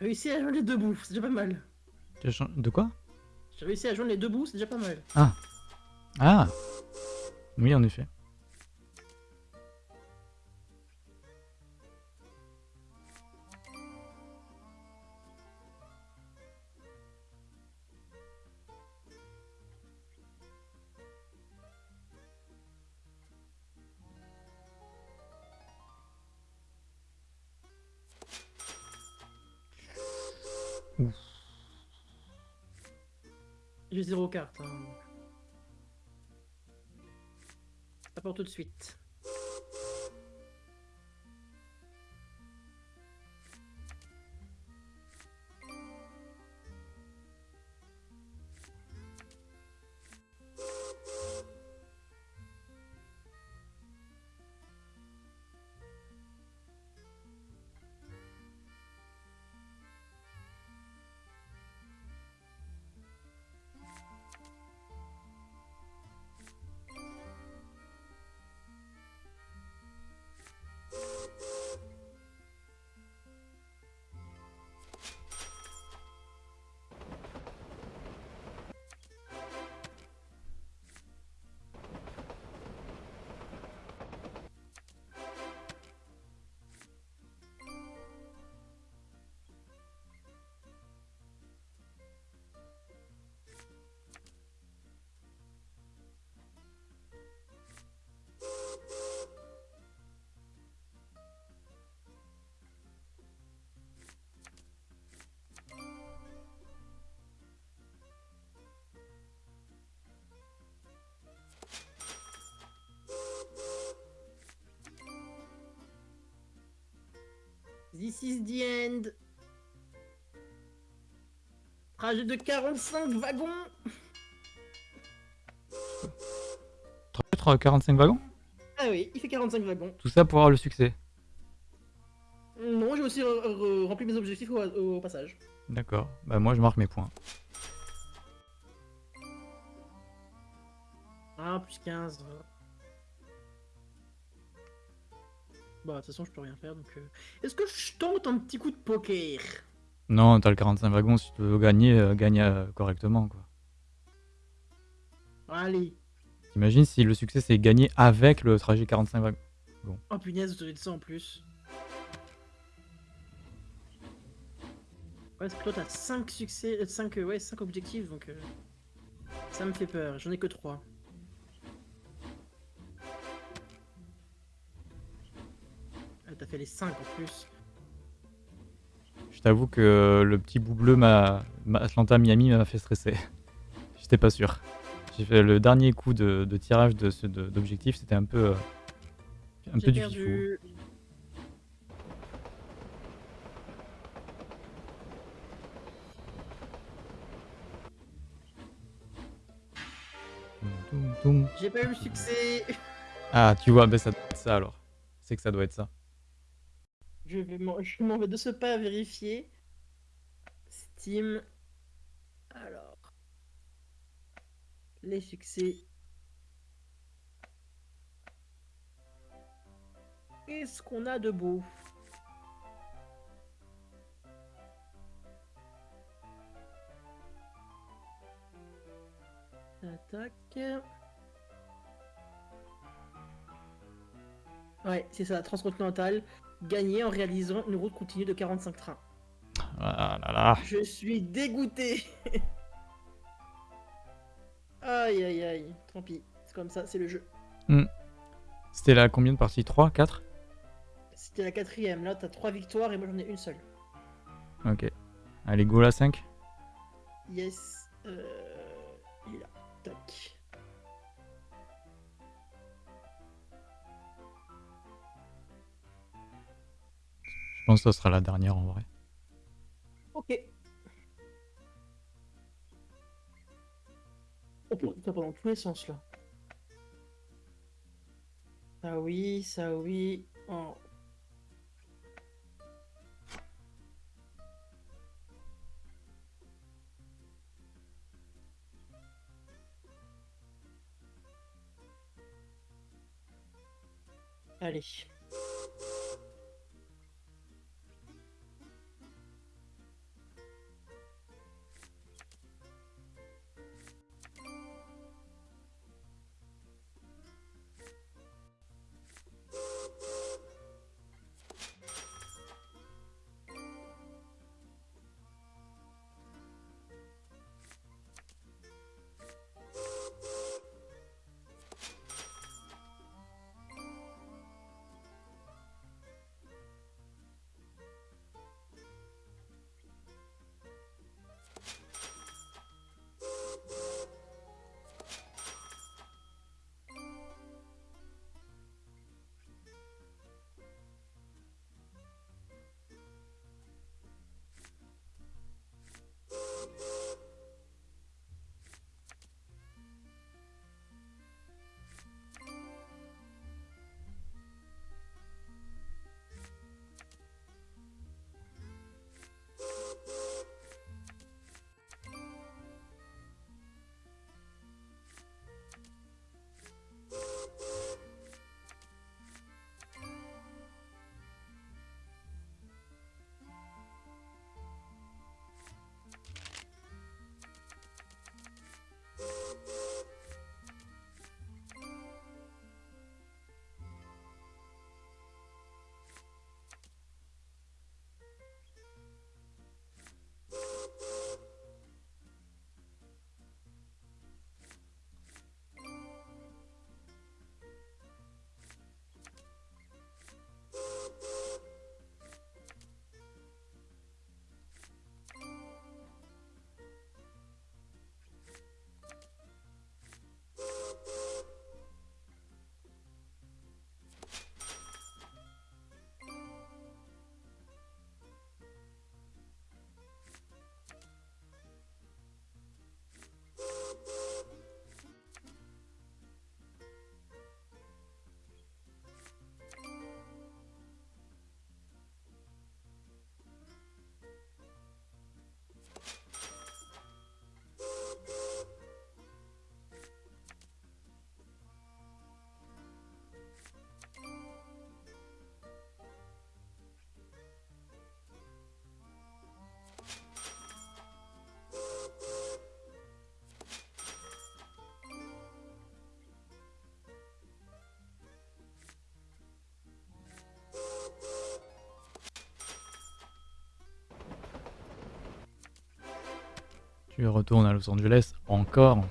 Réussi à joindre les deux bouts, c'est déjà pas mal. De quoi? J'ai réussi à joindre les deux bouts, c'est déjà pas mal. Ah Oui en effet. J'ai zéro carte. Hein. Pas pour tout de suite. This is the end. Trajet de 45 wagons. 45 wagons Ah oui, il fait 45 wagons. Tout ça pour avoir le succès. Non, j'ai aussi re- re- rempli mes objectifs au, au passage. D'accord. Bah moi je marque mes points. Ah, plus 15. Bah, de toute façon, je peux rien faire, donc... euh, Est-ce que je tente un petit coup de poker? Non, t'as le 45 wagons, si tu veux gagner, euh, gagne euh, correctement quoi. Allez. T'imagines si le succès c'est gagner avec le trajet 45 wagons? Oh punaise, vous avez de ça en plus. Ouais, parce que toi, t'as 5 succès... 5, ouais, 5 objectifs, donc... euh, Ça me fait peur, j'en ai que 3. T'as fait les 5 en plus. Je t'avoue que le petit bout bleu m'a m'a- Atlanta Miami m'a fait stresser. J'étais pas sûr. J'ai fait le dernier coup de, de tirage de ce- de- d'objectif, c'était un peu euh, un peu du perdu. Toum. J'ai pas eu le succès. Ah, tu vois, ben ça doit être ça alors. C'est que ça doit être ça. Je vais m'en vais de ce pas vérifier. Steam. Alors. Les succès. Qu'est-ce qu'on a de beau? Attaque. Ouais, c'est ça, transcontinental. Gagné en réalisant une route continue de 45 trains. Ah là là. Je suis dégoûté. aïe aïe aïe, tant pis. C'est comme ça, c'est le jeu. C'était la combien de parties? 3 4 C'était la quatrième, là t'as trois victoires et moi j'en ai une seule. Ok. Allez, go la 5. Yes. Euh... Il est là. Tac. Pense que ça sera la dernière en vrai. Ok. Oh putain, pendant tous les sens là. Ça oui, ça oui. Oh. Allez. Tu retournes à Los Angeles encore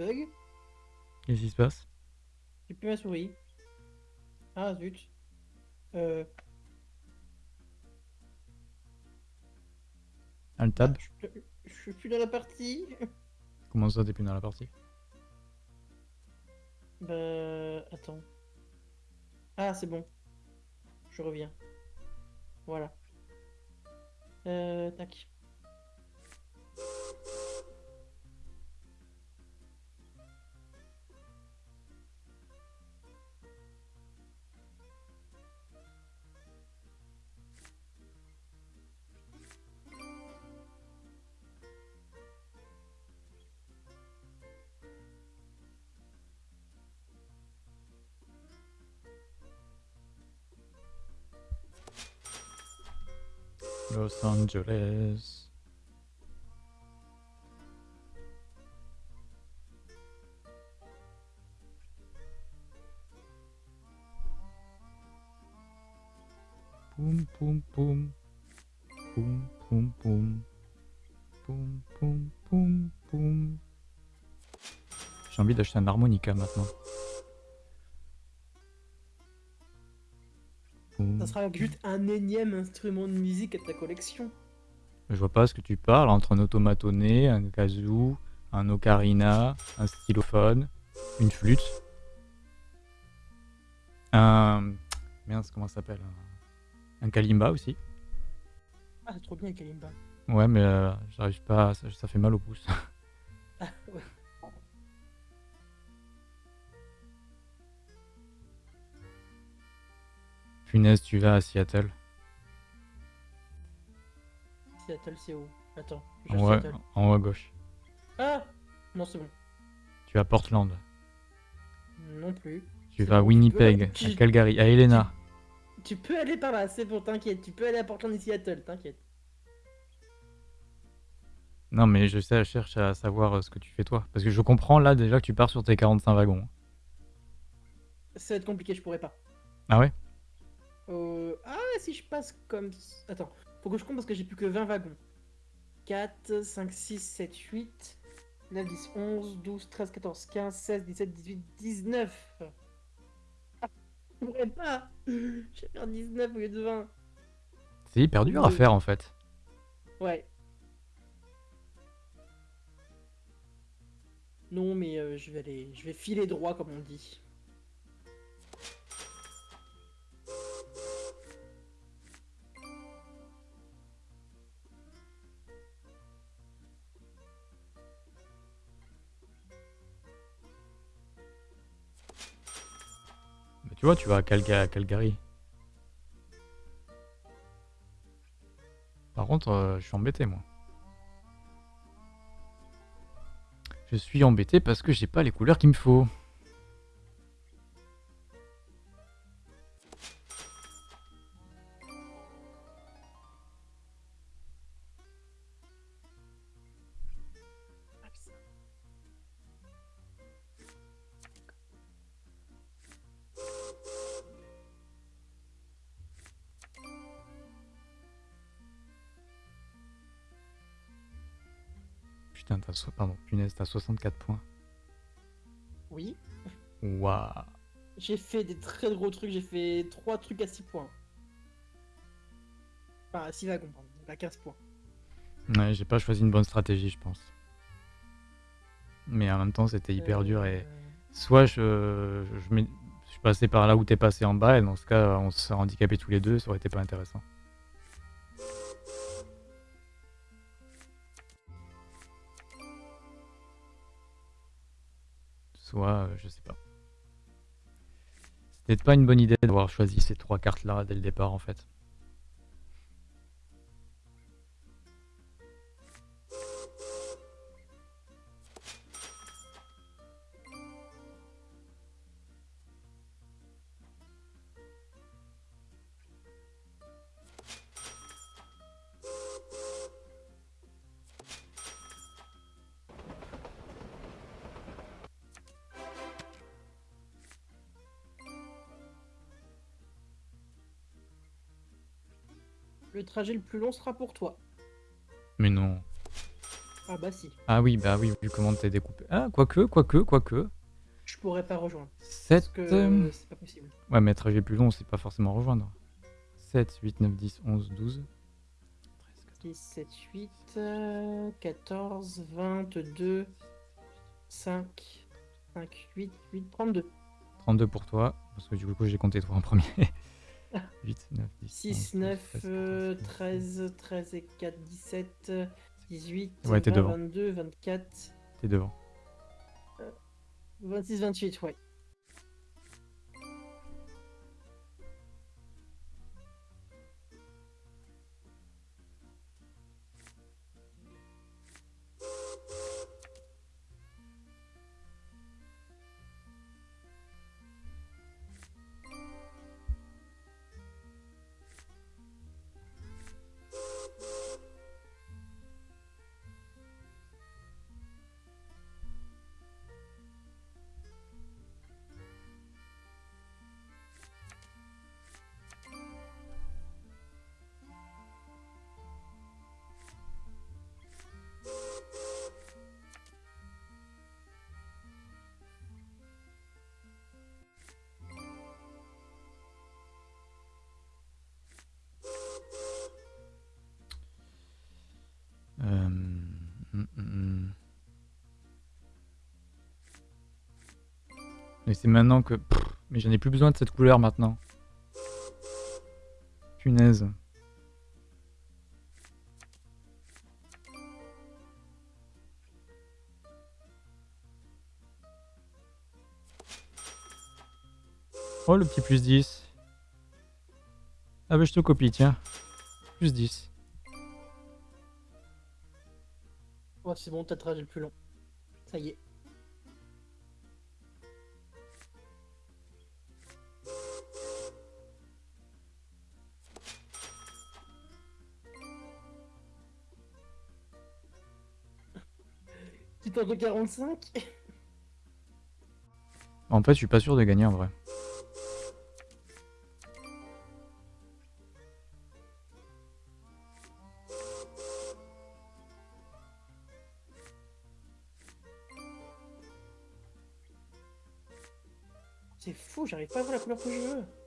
bug. Qu'est-ce qui se passe? J'ai plus ma souris. Ah zut. Euh, tab je, suis plus- je suis plus dans la partie. Comment ça, t'es plus dans la partie? Bah. Attends. Ah, c'est bon. Je reviens. Voilà. Euh, tac. Los Angeles. Poum poum poum. Poum poum poum. Poum poum poum poum. J'ai envie d'acheter un harmonica maintenant. Ça sera juste un énième instrument de musique à ta collection. Je vois pas ce que tu parles entre un automatoné, un kazoo, un ocarina, un stylophone, une flûte, un. Merde, comment ça s'appelle Un un kalimba aussi. Ah, c'est trop bien, Kalimba. Ouais, mais euh, j'arrive pas, ça, ça fait mal au pouce. Ah, ouais. Punaise, tu vas à Seattle. Seattle, c'est où? Attends. je En haut, en haut à gauche. Ah Non, c'est bon. Tu vas à Portland. Non plus. Tu vas à bon, Winnipeg, à Calgary, à Helena. Tu peux aller par là, c'est bon, t'inquiète. Tu peux aller à Portland et Seattle, t'inquiète. Non, mais je sais, je cherche à savoir euh, ce que tu fais toi. Parce que je comprends là déjà que tu pars sur tes 45 wagons. Ça va être compliqué, je pourrais pas. Ah ouais? Euh... Ah, si je passe comme... Attends, faut que je compte parce que j'ai plus que 20 wagons. 4, 5, 6, 7, 8, 9, 10, 11, 12, 13, 14, 15, 16, 17, 18, 19. Ah, je pourrais pas. Je vais faire 19 au lieu de 20. C'est hyper dur à Euh. faire en fait. Ouais. Non, mais euh, je vais aller... Je vais filer droit, comme on dit. Tu vois, tu vas à, Calga- à Calgary. Par contre, euh, je suis embêté moi. Je suis embêté parce que j'ai pas les couleurs qu'il me faut. Putain, t'as so- pardon, punaise, t'as 64 points. Oui. Waouh. J'ai fait des très gros trucs, j'ai fait 3 trucs à 6 points. Enfin, à 6 wagons, pardon, donc à 15 points. Ouais, j'ai pas choisi une bonne stratégie, je pense. Mais en même temps, c'était hyper Euh, dur et soit je, je, je mets- je suis passé par là où t'es passé en bas et dans ce cas, on se serait handicapés tous les deux, ça aurait été pas intéressant. Soit, euh, je sais pas. C'était pas une bonne idée d'avoir choisi ces trois cartes-là dès le départ, en fait. Trajet le plus long sera pour toi. Mais non. Ah bah si. Ah oui, bah oui, vu comment t'es découpé. Ah, quoique, quoique, quoique. Je pourrais pas rejoindre. 7... Parce que euh, c'est pas possible. Ouais, mais trajet plus long, c'est pas forcément rejoindre. 7, 8, 9, 10, 11, 12. 10, 7, 8, euh, 14, 22, 5, 5, 8, 8, 32. 32 pour toi, parce que du coup j'ai compté toi en premier. 8, 9, 10, 6, 11, 9, 13, euh, 14, 13, 13 et 4, 17, 18, Ouais, t'es 20, devant. 22, 24, T'es devant. 26, 28, ouais. Mais c'est maintenant que... Mais j'en ai plus besoin de cette couleur maintenant. Punaise. Oh le petit plus 10. Ah bah je te copie, tiens. Plus 10. Ouais, c'est bon, t'as trajet le plus long. Ça y est. Tentes de 45 En fait, je suis pas sûr de gagner en vrai. C'est fou, j'arrive pas à voir la couleur que je veux.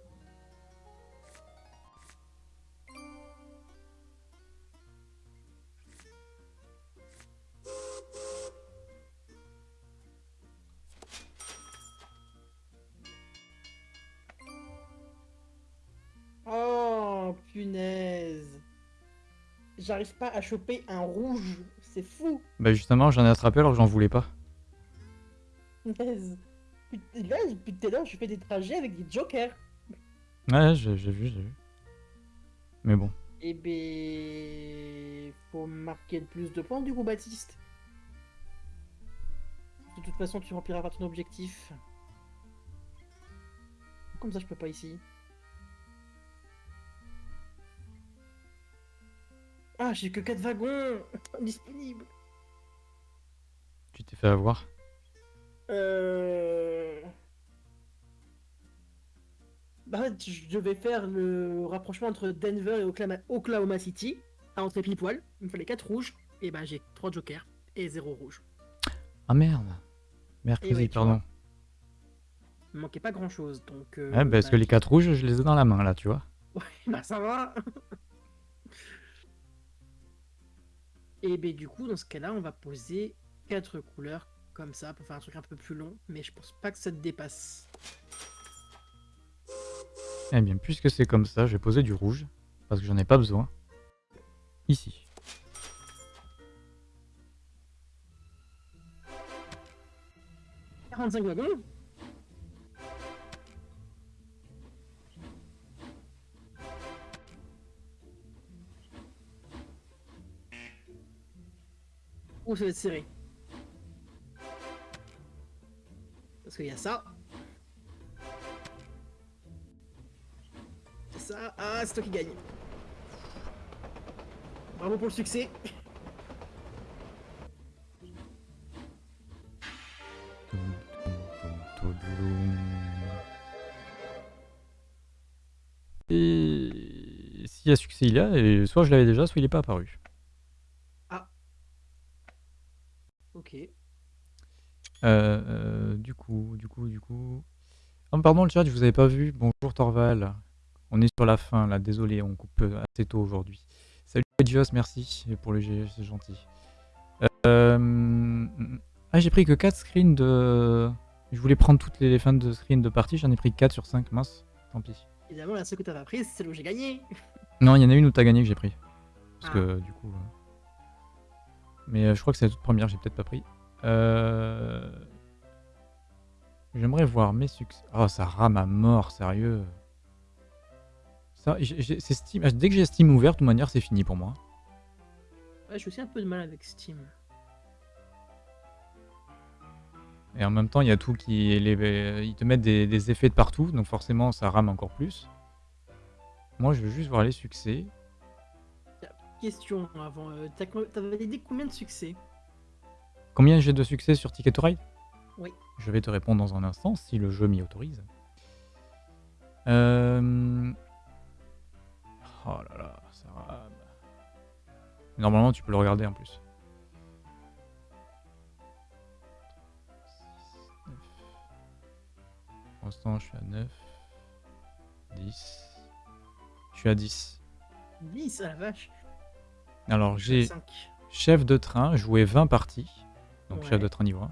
J'arrive pas à choper un rouge. C'est fou. Bah justement, j'en ai attrapé alors que j'en voulais pas. Put- Là, depuis tout à l'heure, je fais des trajets avec des jokers. Ouais, j'ai j'ai vu, j'ai vu. Mais bon. Eh ben, faut marquer le plus de points du coup, Baptiste. De toute façon, tu rempliras pas ton objectif. Comme ça, je peux pas ici. Ah, j'ai que 4 wagons disponibles. Tu t'es fait avoir. Euh... Bah, en fait, je devais faire le rapprochement entre Denver et Oklahoma, Oklahoma City à entrer pile poil. Il me fallait 4 rouges. Et bah, j'ai 3 jokers et 0 rouge. Ah merde. Mercredi, ouais, pardon. Il me manquait pas grand chose donc. euh, Ouais, parce bah, que les 4 rouges, je les ai dans la main là, tu vois. Bah, ça va Et ben du coup, dans ce cas-là, on va poser 4 couleurs comme ça pour faire un truc un peu plus long. Mais je pense pas que ça te dépasse. Eh bien, puisque c'est comme ça, je vais poser du rouge. Parce que j'en ai pas besoin. Ici. 45 wagons Ça va être serré. Parce qu'il y a ça. Ça. Ah, c'est toi qui gagne. Bravo pour le succès. Et s'il y a succès, il y a, et soit je l'avais déjà, soit il n'est pas apparu. Ok. Euh, euh, du coup, du coup, du coup. Oh, pardon, le chat, je vous avais pas vu. Bonjour Torval. On est sur la fin là, désolé, on coupe euh, assez tôt aujourd'hui. Salut Edios, merci pour le GG, c'est gentil. Euh, Ah, j'ai pris que 4 screens de. Je voulais prendre toutes les fins de screens de partie, j'en ai pris 4 sur 5, mince, tant pis. Évidemment, la seule que t'as pas prise, c'est celle où j'ai gagné. Non, il y en a une où t'as gagné que j'ai pris. Parce Ah. que du coup. euh, Mais euh, je crois que c'est la toute première, j'ai peut-être pas pris. Euh... J'aimerais voir mes succès. Oh, ça rame à mort, sérieux. Ça, j'ai- j'ai- Steam. ah, Dès que j'ai Steam ouvert, de toute manière, c'est fini pour moi. Ouais, je suis aussi un peu de mal avec Steam. Et en même temps, il y a tout qui. Les... euh, Ils te mettent des, des effets de partout, donc forcément, ça rame encore plus. Moi, je veux juste voir les succès. Question avant. euh, t'as validé combien de succès? Combien j'ai de succès sur Ticket to Ride? Oui. Je vais te répondre dans un instant si le jeu m'y autorise. Euh... Oh là là, ça rame. Normalement, tu peux le regarder en plus. 6, 9. Pour l'instant, je suis à 9. 10. Je suis à 10. 10 à la vache. Alors, j'ai 5. chef de train, jouer 20 parties. Donc, Ouais. chef de train niveau 1.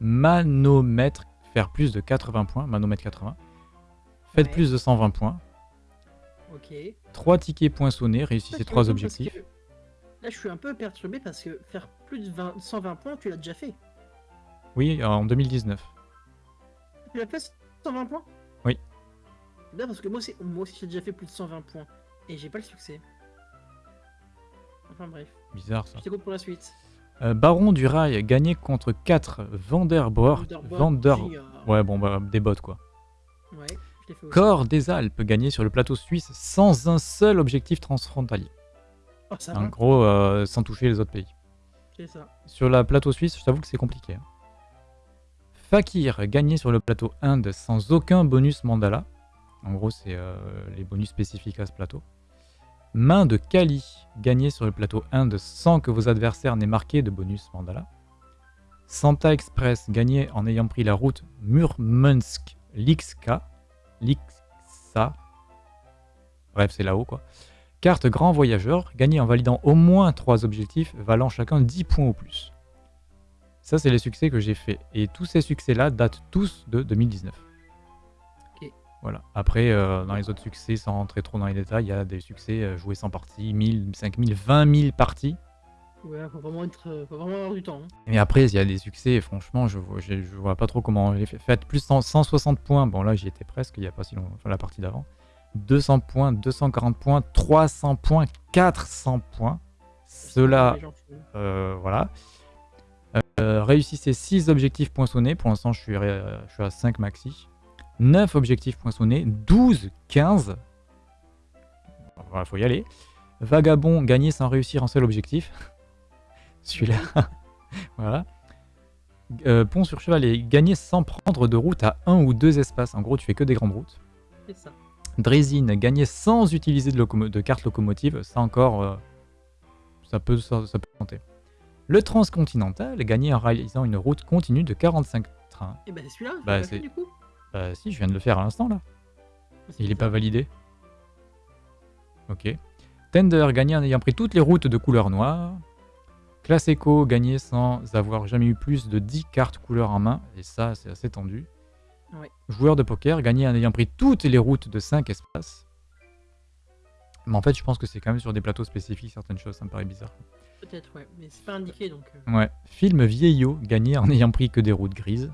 Manomètre, faire plus de 80 points. Manomètre 80. Faites Ouais. plus de 120 points. Ok. 3 tickets poinçonnés, Ça, réussissez je 3 me demande parce objectifs. Là, je suis un peu perturbé parce que faire plus de 20 120 points, tu l'as déjà fait. Oui, en 2019. Tu l'as fait 120 points? Oui. Là, parce que moi aussi, j'ai déjà fait plus de 120 points. Et j'ai pas le succès. Enfin bref, Bizarre ça. je t'écoute pour la suite. Euh, Baron du rail, gagné contre 4 Vanderborg. Vander... Ouais, bon, bah, des bots quoi. Ouais, je l'ai fait aussi. Corps des Alpes, gagné sur le plateau suisse sans un seul objectif transfrontalier. Oh, ça En va, gros, euh, sans toucher les autres pays. c'est ça. Sur la plateau suisse, je t'avoue que c'est compliqué. hein. Fakir, gagné sur le plateau Inde sans aucun bonus mandala. En gros, c'est euh, les bonus spécifiques à ce plateau. Main de Kali, gagné sur le plateau Inde sans que vos adversaires n'aient marqué de bonus mandala. Santa Express, gagné en ayant pris la route Murmansk-Likska. Liksa. Bref, c'est là-haut quoi. Carte Grand Voyageur, gagné en validant au moins 3 objectifs, valant chacun 10 points ou plus. Ça, c'est les succès que j'ai fait. Et tous ces succès-là datent tous de 2019. Voilà. Après, euh, dans les autres succès, sans rentrer trop dans les détails, il y a des succès euh, joués 100 parties, 1000, 5000, 20 000 parties. Ouais, faut vraiment, être, euh, faut vraiment avoir du temps. hein. Mais après, il y a des succès, et franchement, je vois, je, je vois pas trop comment les fait. Faites plus 100 160 points. Bon, là, j'y étais presque, il n'y a pas si longtemps, enfin, la partie d'avant. 200 points, 240 points, 300 points, 400 points. Cela, euh, voilà. Réussissez 6 objectifs poinçonnés. Pour l'instant, je suis, ré- je suis à 5 maxi. 9 objectifs poinçonnés. 12, 15. Voilà, faut y aller. Vagabond, gagné sans réussir un seul objectif. Celui-là. voilà. Euh, pont sur chevalet, gagné sans prendre de route à un ou deux espaces. En gros, tu fais que des grandes routes. C'est ça. Drésine, gagné sans utiliser de, locomo- de carte locomotive, ça encore, euh, ça, peut, ça, ça peut compter. Le transcontinental, gagné en réalisant une route continue de 45 trains. Et bah, celui-là tu Bah, c'est- du coup Bah si, je viens de le faire à l'instant là. Il est pas validé. Ok. Tender, gagné en ayant pris toutes les routes de couleur noire. Classe Eco, gagné sans avoir jamais eu plus de 10 cartes couleur en main. Et ça, c'est assez tendu. Joueur de poker, gagné en ayant pris toutes les routes de 5 espaces. Mais en fait, je pense que c'est quand même sur des plateaux spécifiques certaines choses, ça me paraît bizarre. Peut-être, ouais. Mais c'est pas indiqué donc. euh, Ouais. Film vieillot, gagné en ayant pris que des routes grises.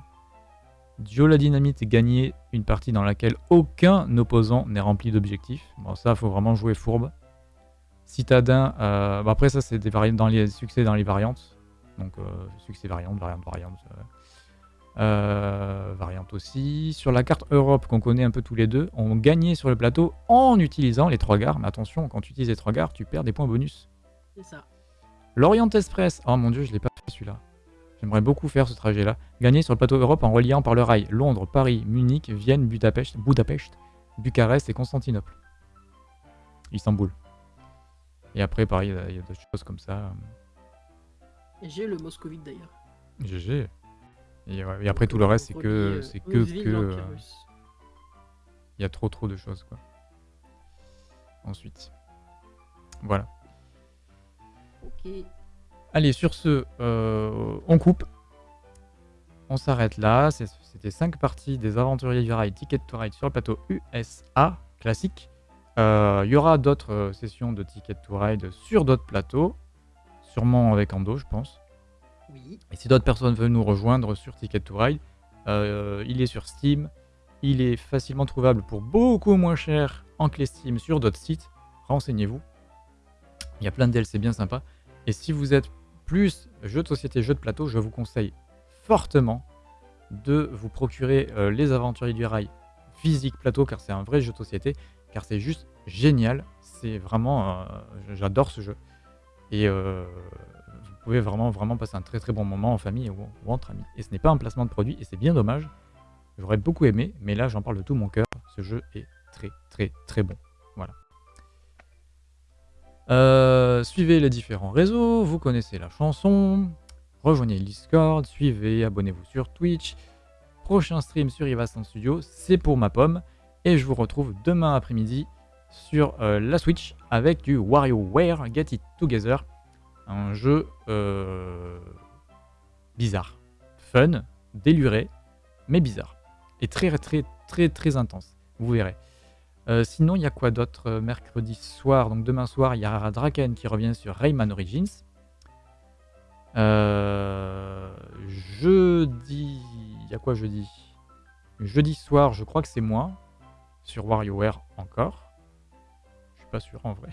Duo la dynamite, gagner une partie dans laquelle aucun opposant n'est rempli d'objectifs. Bon, ça, faut vraiment jouer fourbe. Citadin, euh, bah après ça, c'est des variantes dans les succès dans les variantes. Donc, euh, succès variante, variante, variante. Euh, variante aussi. Sur la carte Europe qu'on connaît un peu tous les deux, on gagnait sur le plateau en utilisant les trois gares. Mais attention, quand tu utilises les trois gares, tu perds des points bonus. C'est ça. L'Orient Express. Oh mon dieu, je l'ai pas fait celui-là. J'aimerais beaucoup faire ce trajet-là. Gagner sur le plateau Europe en reliant par le rail Londres, Paris, Munich, Vienne, Budapest, Budapest Bucarest et Constantinople. Istanbul. Et après, pareil, il y a d'autres choses comme ça. J'ai le moscovite d'ailleurs. GG. Et, après, tout le reste, c'est que. euh, C'est que. que euh, il y a trop, trop de choses, quoi. Ensuite. Voilà. Ok. Allez, sur ce, euh, on coupe. On s'arrête là. C'était 5 parties des aventuriers du rail Ticket to Ride sur le plateau USA classique. Euh, il y aura d'autres euh, sessions de Ticket to Ride sur d'autres plateaux. Sûrement avec Ando, je pense. Oui. Et si d'autres personnes veulent nous rejoindre sur Ticket to Ride, il est sur Steam. Il est facilement trouvable pour beaucoup moins cher en clé Steam sur d'autres sites. Renseignez-vous. Il y a plein de DLC bien sympas. Et si vous êtes plus jeux de société, jeux de plateau, je vous conseille fortement de vous procurer euh, les Aventuriers du Rail physique plateau, car c'est un vrai jeu de société, car c'est juste génial. C'est vraiment, euh, j'adore ce jeu. Et euh, vous pouvez vraiment, vraiment passer un très très bon moment en famille ou, ou entre amis. Et ce n'est pas un placement de produit, et c'est bien dommage. J'aurais beaucoup aimé, mais là j'en parle de tout mon cœur. Ce jeu est très très très bon. Euh, suivez les différents réseaux, vous connaissez la chanson, rejoignez le Discord, suivez, abonnez-vous sur Twitch. Prochain stream sur Ivastan Studio, c'est pour ma pomme. Et je vous retrouve demain après-midi sur euh, la Switch avec du WarioWare Get It Together. Un jeu euh, bizarre, fun, déluré, mais bizarre. Et très très très très intense, vous verrez. Euh, sinon, il y a quoi d'autre euh, mercredi soir? Donc demain soir, il y a Draken qui revient sur Rayman Origins. Euh, jeudi, il y a quoi jeudi? Jeudi soir, je crois que c'est moi sur WarioWare encore. Je suis pas sûr en vrai.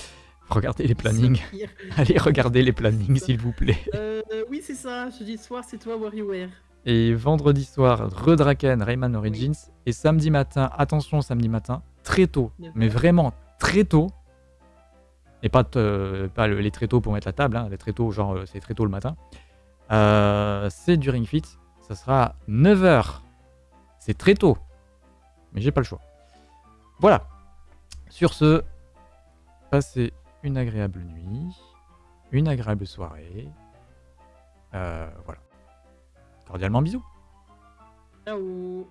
regardez les plannings. Allez, regardez les plannings, s'il vous plaît. Euh, oui, c'est ça. Jeudi soir, c'est toi, WarioWare. Et vendredi soir, Redraken, Rayman Origins. Et samedi matin, attention, samedi matin, très tôt, mais vraiment très tôt. Et pas, pas les très tôt pour mettre la table, hein, les très tôt, genre euh, c'est très tôt le matin. Euh, c'est du Ring Fit, ça sera à 9h. C'est très tôt, mais j'ai pas le choix. Voilà. Sur ce, passez une agréable nuit, une agréable soirée. Euh, voilà. Cordialement bisous. Ciao